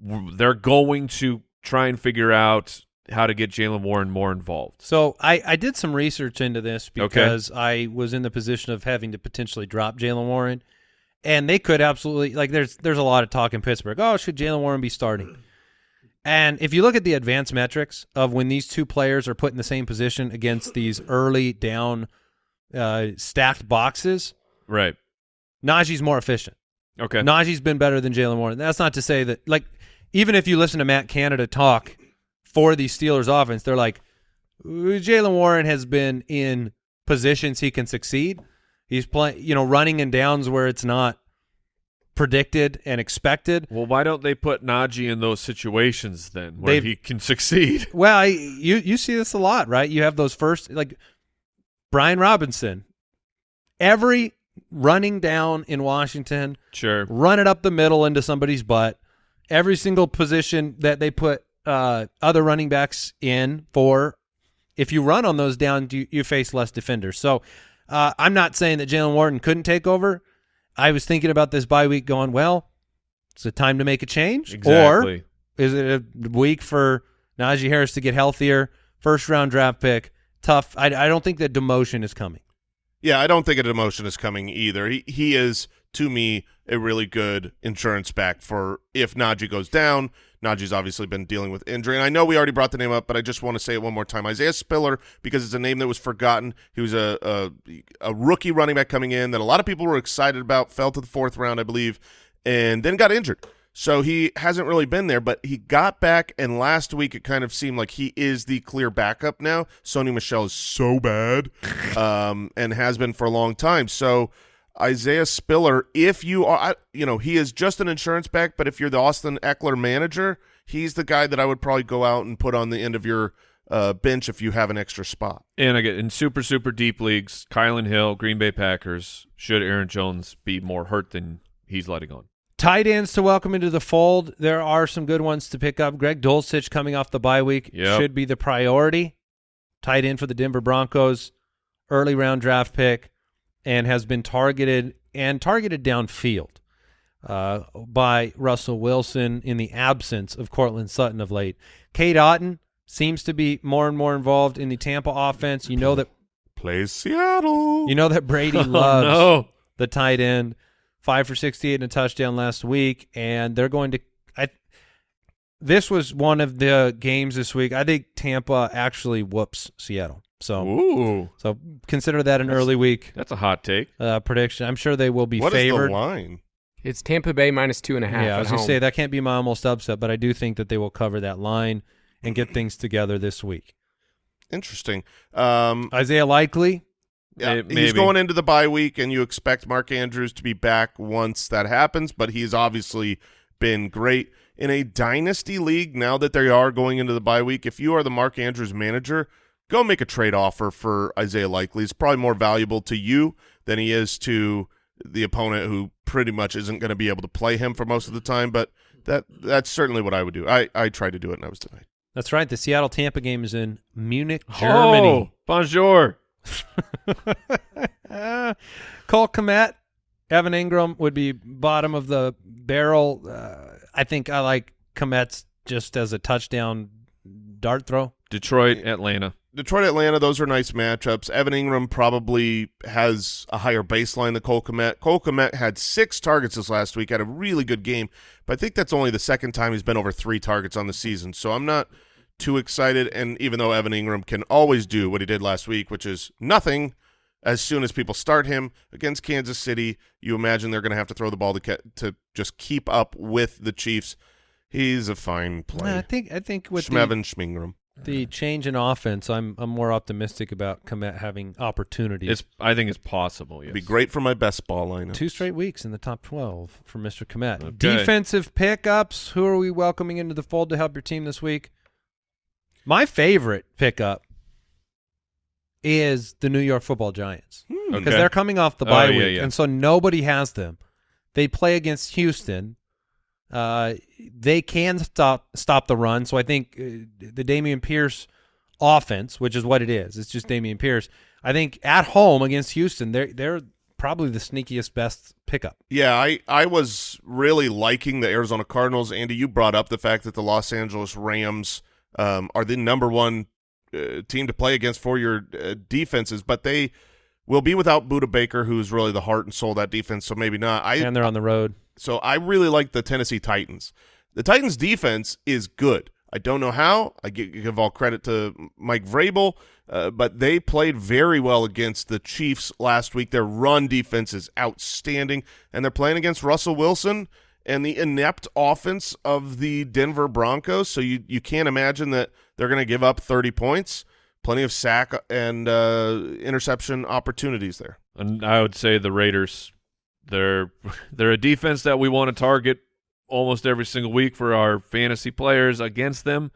they're going to try and figure out how to get Jaylen Warren more involved. So I, I did some research into this because I was in the position of having to potentially drop Jaylen Warren, and they could absolutely like. There's there's a lot of talk in Pittsburgh. Oh, should Jaylen Warren be starting? And if you look at the advanced metrics of when these two players are put in the same position against these early down uh, stacked boxes, Right. Najee's more efficient. Okay. Najee's been better than Jaylen Warren. That's not to say that, like, even if you listen to Matt Canada talk for the Steelers offense, they're like, "Ooh, Jaylen Warren has been in positions he can succeed. He's playing, you know, running in downs where it's not predicted and expected. Well, why don't they put Najee in those situations then where They've- he can succeed? Well, I, you you see this a lot, right? You have those first, like Brian Robinson, every running down in Washington, Sure. run it up the middle into somebody's butt. Every single position that they put uh, other running backs in for, if you run on those down, you, you face less defenders. So uh, I'm not saying that Jaylen Warren couldn't take over. I was thinking about this bye week going, well, it's a time to make a change? Exactly. Or is it a week for Najee Harris to get healthier? First round draft pick. Tough. I, I don't think that demotion is coming. Yeah, I don't think a demotion is coming either. He he is to me a really good insurance back for if Najee goes down. Najee's obviously been dealing with injury, and I know we already brought the name up, but I just want to say it one more time. Isaiah Spiller, because it's a name that was forgotten. He was a a, a rookie running back coming in that a lot of people were excited about. Fell to the fourth round, I believe, and then got injured. So he hasn't really been there, but he got back, and last week it kind of seemed like he is the clear backup now. Sony Michel is so bad, um, and has been for a long time. So Isaiah Spiller, if you are, you know, he is just an insurance back, but if you're the Austin Ekeler manager, he's the guy that I would probably go out and put on the end of your uh, bench if you have an extra spot. And again, in super, super deep leagues, Kylin Hill, Green Bay Packers, should Aaron Jones be more hurt than he's letting on? Tight ends to welcome into the fold. There are some good ones to pick up. Greg Dulcich coming off the bye week Yep. should be the priority. Tight end for the Denver Broncos, early round draft pick, and has been targeted and targeted downfield uh, by Russell Wilson in the absence of Courtland Sutton of late. Cade Otton seems to be more and more involved in the Tampa offense. You know that Plays Seattle. you know that Brady Oh, loves no. the tight end, five for sixty-eight and a touchdown last week, and they're going to. I. This was one of the games this week. I think Tampa actually whoops Seattle. So, Ooh, so consider that an early week that's a hot take. uh, prediction. I'm sure they will be What is favored. the line? It's Tampa Bay minus two and a half. yeah, I was going to say that can't be my almost upset, but I do think that they will cover that line and get things together this week. Interesting. Um, Isaiah Likely, yeah, May- he's going into the bye week, and you expect Mark Andrews to be back once that happens, but he's obviously been great in a dynasty league. Now that they are going into the bye week, if you are the Mark Andrews manager, go make a trade offer for Isaiah Likely. It's probably more valuable to you than he is to the opponent, who pretty much isn't going to be able to play him for most of the time. But that that's certainly what I would do. I I tried to do it, and I was denied. that's right. The Seattle Tampa game is in Munich, Germany. Oh, bonjour. Cole Kmet, Evan Engram would be bottom of the barrel. Uh, I think I like Kmet's just as a touchdown dart throw. Detroit, Atlanta. Detroit, Atlanta, those are nice matchups. Evan Engram probably has a higher baseline than Cole Kmet. Cole Kmet had six targets this last week, had a really good game, but I think that's only the second time he's been over three targets on the season. So I'm not too excited. And even though Evan Engram can always do what he did last week, which is nothing, as soon as people start him against Kansas City. You imagine they're going to have to throw the ball to to just keep up with the Chiefs. He's a fine Yeah, I think I think with the, Schmingram. The change in offense, I'm I'm more optimistic about Kmet having opportunities. It's I think it's possible. Yes. It'd be great for my best ball lineup. Two straight weeks in the top 12 for Mr. Kmet. Okay. Defensive pickups. Who are we welcoming into the fold to help your team this week? My favorite pickup is the New York Football Giants hmm. because Okay. they're coming off the Oh, bye yeah, week, yeah. and so nobody has them. They play against Houston. Uh, they can stop stop the run, so I think uh, the Dameon Pierce offense, which is what it is, it's just Dameon Pierce. I think at home against Houston, they're they're probably the sneakiest best pickup. Yeah, I, I was really liking the Arizona Cardinals. Andy, you brought up the fact that the Los Angeles Rams um, are the number one uh, team to play against for your uh, defenses, but they will be without Budda Baker, who's really the heart and soul of that defense. So maybe not. I and they're on the road. So I really like the Tennessee Titans. The Titans defense is good. I don't know how. I give all credit to Mike Vrabel, uh, but they played very well against the Chiefs last week. Their run defense is outstanding, and they're playing against Russell Wilson and the inept offense of the Denver Broncos. So you you can't imagine that they're going to give up 30 points. Plenty of sack and uh, interception opportunities there. And I would say the Raiders, they're they're a defense that we want to target almost every single week for our fantasy players against them,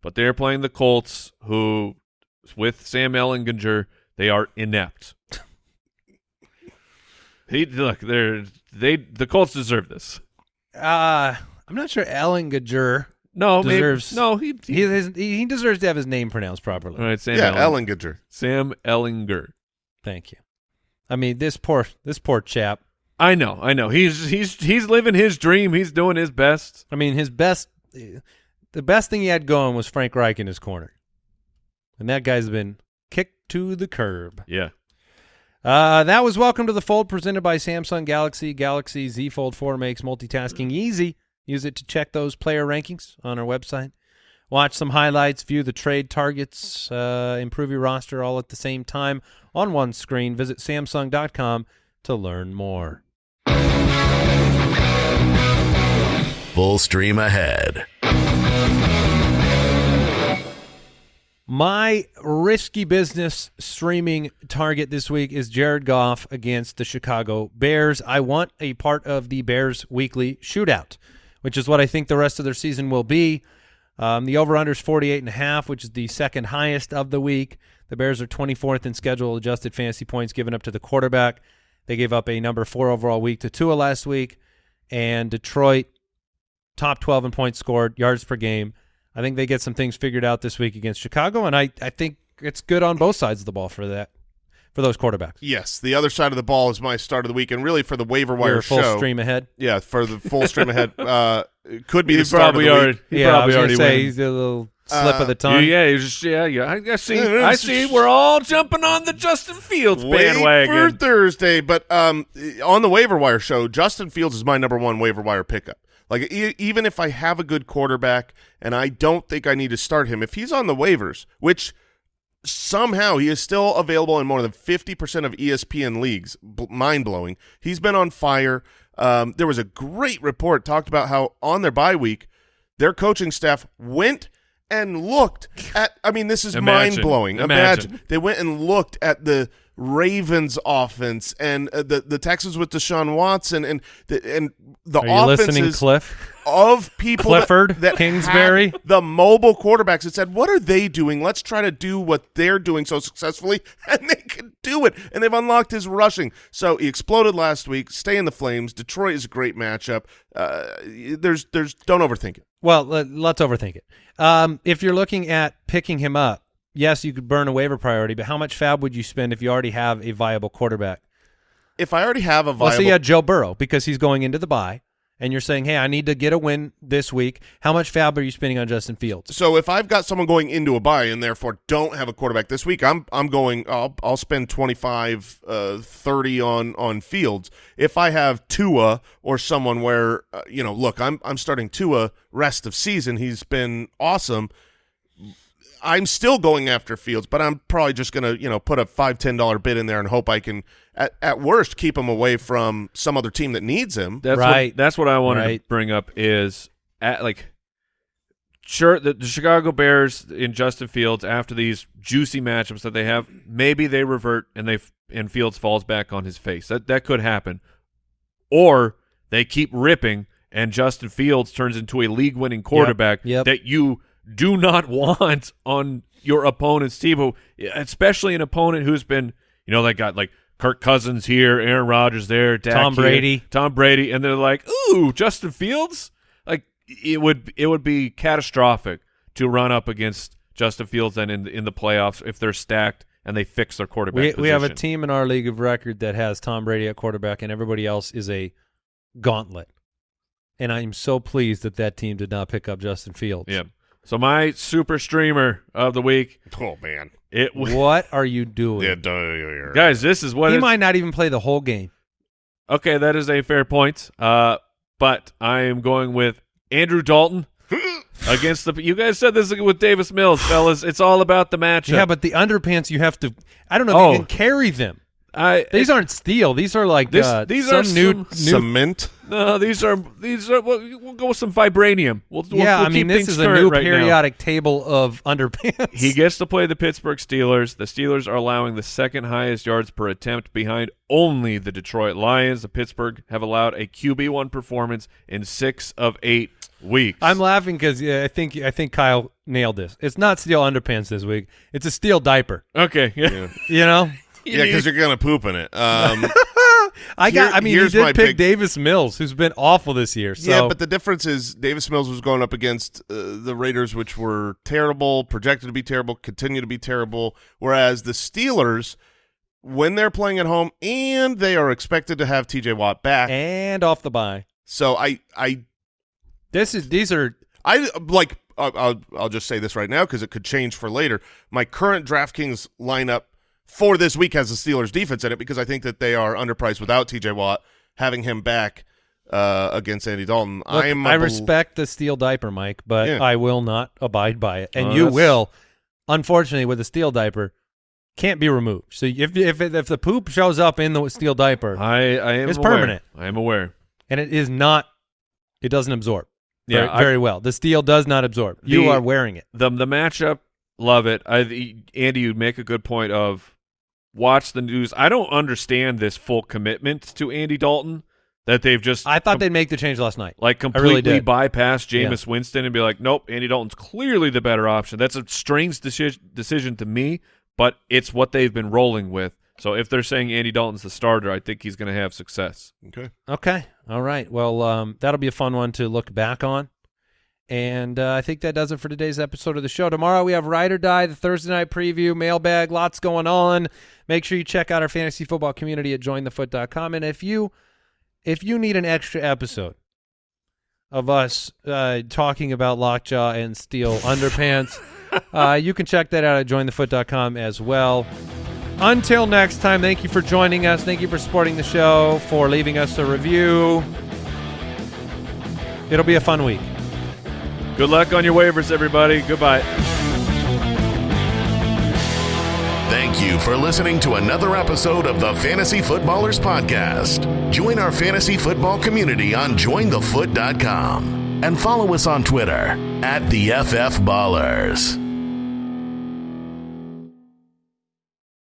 but they're playing the Colts, who with Sam Ellinger, they are inept. he look, they're they the Colts deserve this. Uh, I'm not sure Ellinger. No, maybe- Deserves- no, he, he, He, his, he deserves to have his name pronounced properly. all right, Sam yeah, Elling- Ellinger. Sam Ellinger. Thank you. I mean, this poor this poor chap. I know, I know. He's he's he's living his dream. He's doing his best. I mean, his best, the best thing he had going was Frank Reich in his corner, and that guy's been kicked to the curb. Yeah. Uh, that was Welcome to the Fold presented by Samsung Galaxy. Galaxy Z Fold 4 makes multitasking easy. Use it to check those player rankings on our website. Watch some highlights, view the trade targets, uh, improve your roster all at the same time on one screen. Visit Samsung.com to learn more. Full stream ahead. My risky business streaming target this week is Jared Goff against the Chicago Bears. I want a part of the Bears weekly shootout, which is what I think the rest of their season will be. Um, the over-under is 48 and a half, which is the second highest of the week. The Bears are 24th in schedule adjusted fantasy points given up to the quarterback. They gave up a number four overall week to Tua last week, and Detroit top 12 in points scored, yards per game. I think they get some things figured out this week against Chicago, and I, I think it's good on both sides of the ball for that for those quarterbacks. Yes, the other side of the ball is my start of the week, and really for the waiver wire We're full show. stream ahead. Yeah, for the full stream ahead, uh, it could be He the start of probably the already week. he yeah, I probably was already say win. he's a little slip Uh, of the Yeah, tongue. yeah, you just yeah, yeah. I, I see. I see. We're all jumping on the Justin Fields Wait for bandwagon. Thursday, but um, on the waiver wire show, Justin Fields is my number one waiver wire pickup. Like e- even if I have a good quarterback and I don't think I need to start him, if he's on the waivers, which somehow he is still available in more than 50% of ESPN leagues, B- mind blowing. He's been on fire. Um, there was a great report talked about how on their bye week, their coaching staff went and looked at. I mean, this is mind blowing. Imagine. They went and looked at the Ravens offense and uh, the the Texans with Deshaun Watson and the and the Are offenses Cliff? of people Clifford, that, Kingsbury? the mobile quarterbacks that said, "What are they doing? Let's try to do what they're doing so successfully," and they could do it. And they've unlocked his rushing. So he exploded last week. Stay in the flames. Detroit is a great matchup. Uh, there's there's don't overthink it. Well, let, let's overthink it. Um, if you're looking at picking him up, yes, you could burn a waiver priority, but how much fab would you spend if you already have a viable quarterback? If I already have a viable, Well, viable, so you had Joe Burrow because he's going into the bye, and you're saying, hey, I need to get a win this week. How much fab are you spending on Justin Fields? So if I've got someone going into a bye and therefore don't have a quarterback this week, I'm I'm going I'll I'll spend 25 uh 30 on on Fields. If I have Tua or someone where uh, you know, look, I'm I'm starting Tua rest of season. He's been awesome. I'm still going after Fields, but I'm probably just gonna you know put a five ten dollar bid in there and hope I can at, at worst keep him away from some other team that needs him. That's Right. What, that's what I wanted Right. to bring up is at like sure the, the Chicago Bears in Justin Fields after these juicy matchups that they have, maybe they revert and they and Fields falls back on his face. That that could happen. Or they keep ripping and Justin Fields turns into a league winning quarterback yep. that you do not want on your opponent's team, especially an opponent who's been, you know, they got like Kirk Cousins here, Aaron Rodgers there, Dak Tom here, Brady. Tom Brady, and they're like, "Ooh, Justin Fields!" Like it would it would be catastrophic to run up against Justin Fields then in the, in the playoffs if they're stacked and they fix their quarterback. We we have a team in our league of record that has Tom Brady at quarterback, and everybody else is a gauntlet. And I'm so pleased that that team did not pick up Justin Fields. Yeah. So my super streamer of the week, Oh man, it What are you doing? yeah, guys, this is what he might not even play the whole game. Okay, that is a fair point. Uh, but I am going with Andrew Dalton against the. You guys said this with Davis Mills, fellas. It's all about the matchup. Yeah, but the underpants you have to. I don't know if Oh. you can carry them. I, These aren't steel. These are like This- uh, these some are new. some new cement. no. These are these are. We'll, we'll go with some vibranium. We'll, we'll- yeah, we'll I mean this is a new right now. periodic table of underpants. He gets to play the Pittsburgh Steelers. The Steelers are allowing the second highest yards per attempt behind only the Detroit Lions. The Pittsburgh have allowed a QB one performance in six of eight weeks. I'm laughing because yeah, I think I think Kyle nailed this. It's not steel underpants this week. It's a steel diaper. okay. Yeah. You know, Yeah, because you're gonna poop in it. Um, I got. Here- I mean, here's did pick big- Davis Mills, who's been awful this year. So Yeah, but the difference is Davis Mills was going up against uh, the Raiders, which were terrible, projected to be terrible, continue to be terrible. Whereas the Steelers, when they're playing at home, and they are expected to have T.J. Watt back, and off the bye. so I, I, This is these are I like. I'll, I'll, I'll just say this right now because it could change for later. My current DraftKings lineup for this week has the Steelers defense in it because I think that they are underpriced without T.J. Watt. Having him back uh, against Andy Dalton, Look, I am. a I bel- respect the steel diaper, Mike, but Yeah. I will not abide by it, and Oh, you that's- will. Unfortunately, with the steel diaper, can't be removed. So if if if the poop shows up in the steel diaper I, I am It's aware. permanent. I am aware. and it is not, it doesn't absorb. Yeah, very, I- very well. The steel does not absorb. you are wearing it. The the matchup, love it. I, Andy, you make a good point of watch the news. I don't understand this full commitment to Andy Dalton that they've just I thought com- they'd make the change last night. like completely did. bypass Jameis Winston and be like, nope, Andy Dalton's clearly the better option. That's a strange deci- decision to me, but it's what they've been rolling with. So if they're saying Andy Dalton's the starter, I think he's going to have success. Okay. Okay. All right. Well, um, that'll be a fun one to look back on. And uh, I think that does it for today's episode of the show. Tomorrow we have Ride or Die, the Thursday night preview, mailbag, lots going on. Make sure you check out our fantasy football community at jointhefoot.com. And if you if you need an extra episode of us uh, talking about lockjaw and steel underpants, uh, you can check that out at jointhefoot.com as well. Until next time, thank you for joining us. Thank you for supporting the show, for leaving us a review. It'll be a fun week. Good luck on your waivers, everybody. Goodbye. Thank you for listening to another episode of the Fantasy Footballers Podcast. Join our fantasy football community on jointhefoot.com and follow us on Twitter at the FF Ballers.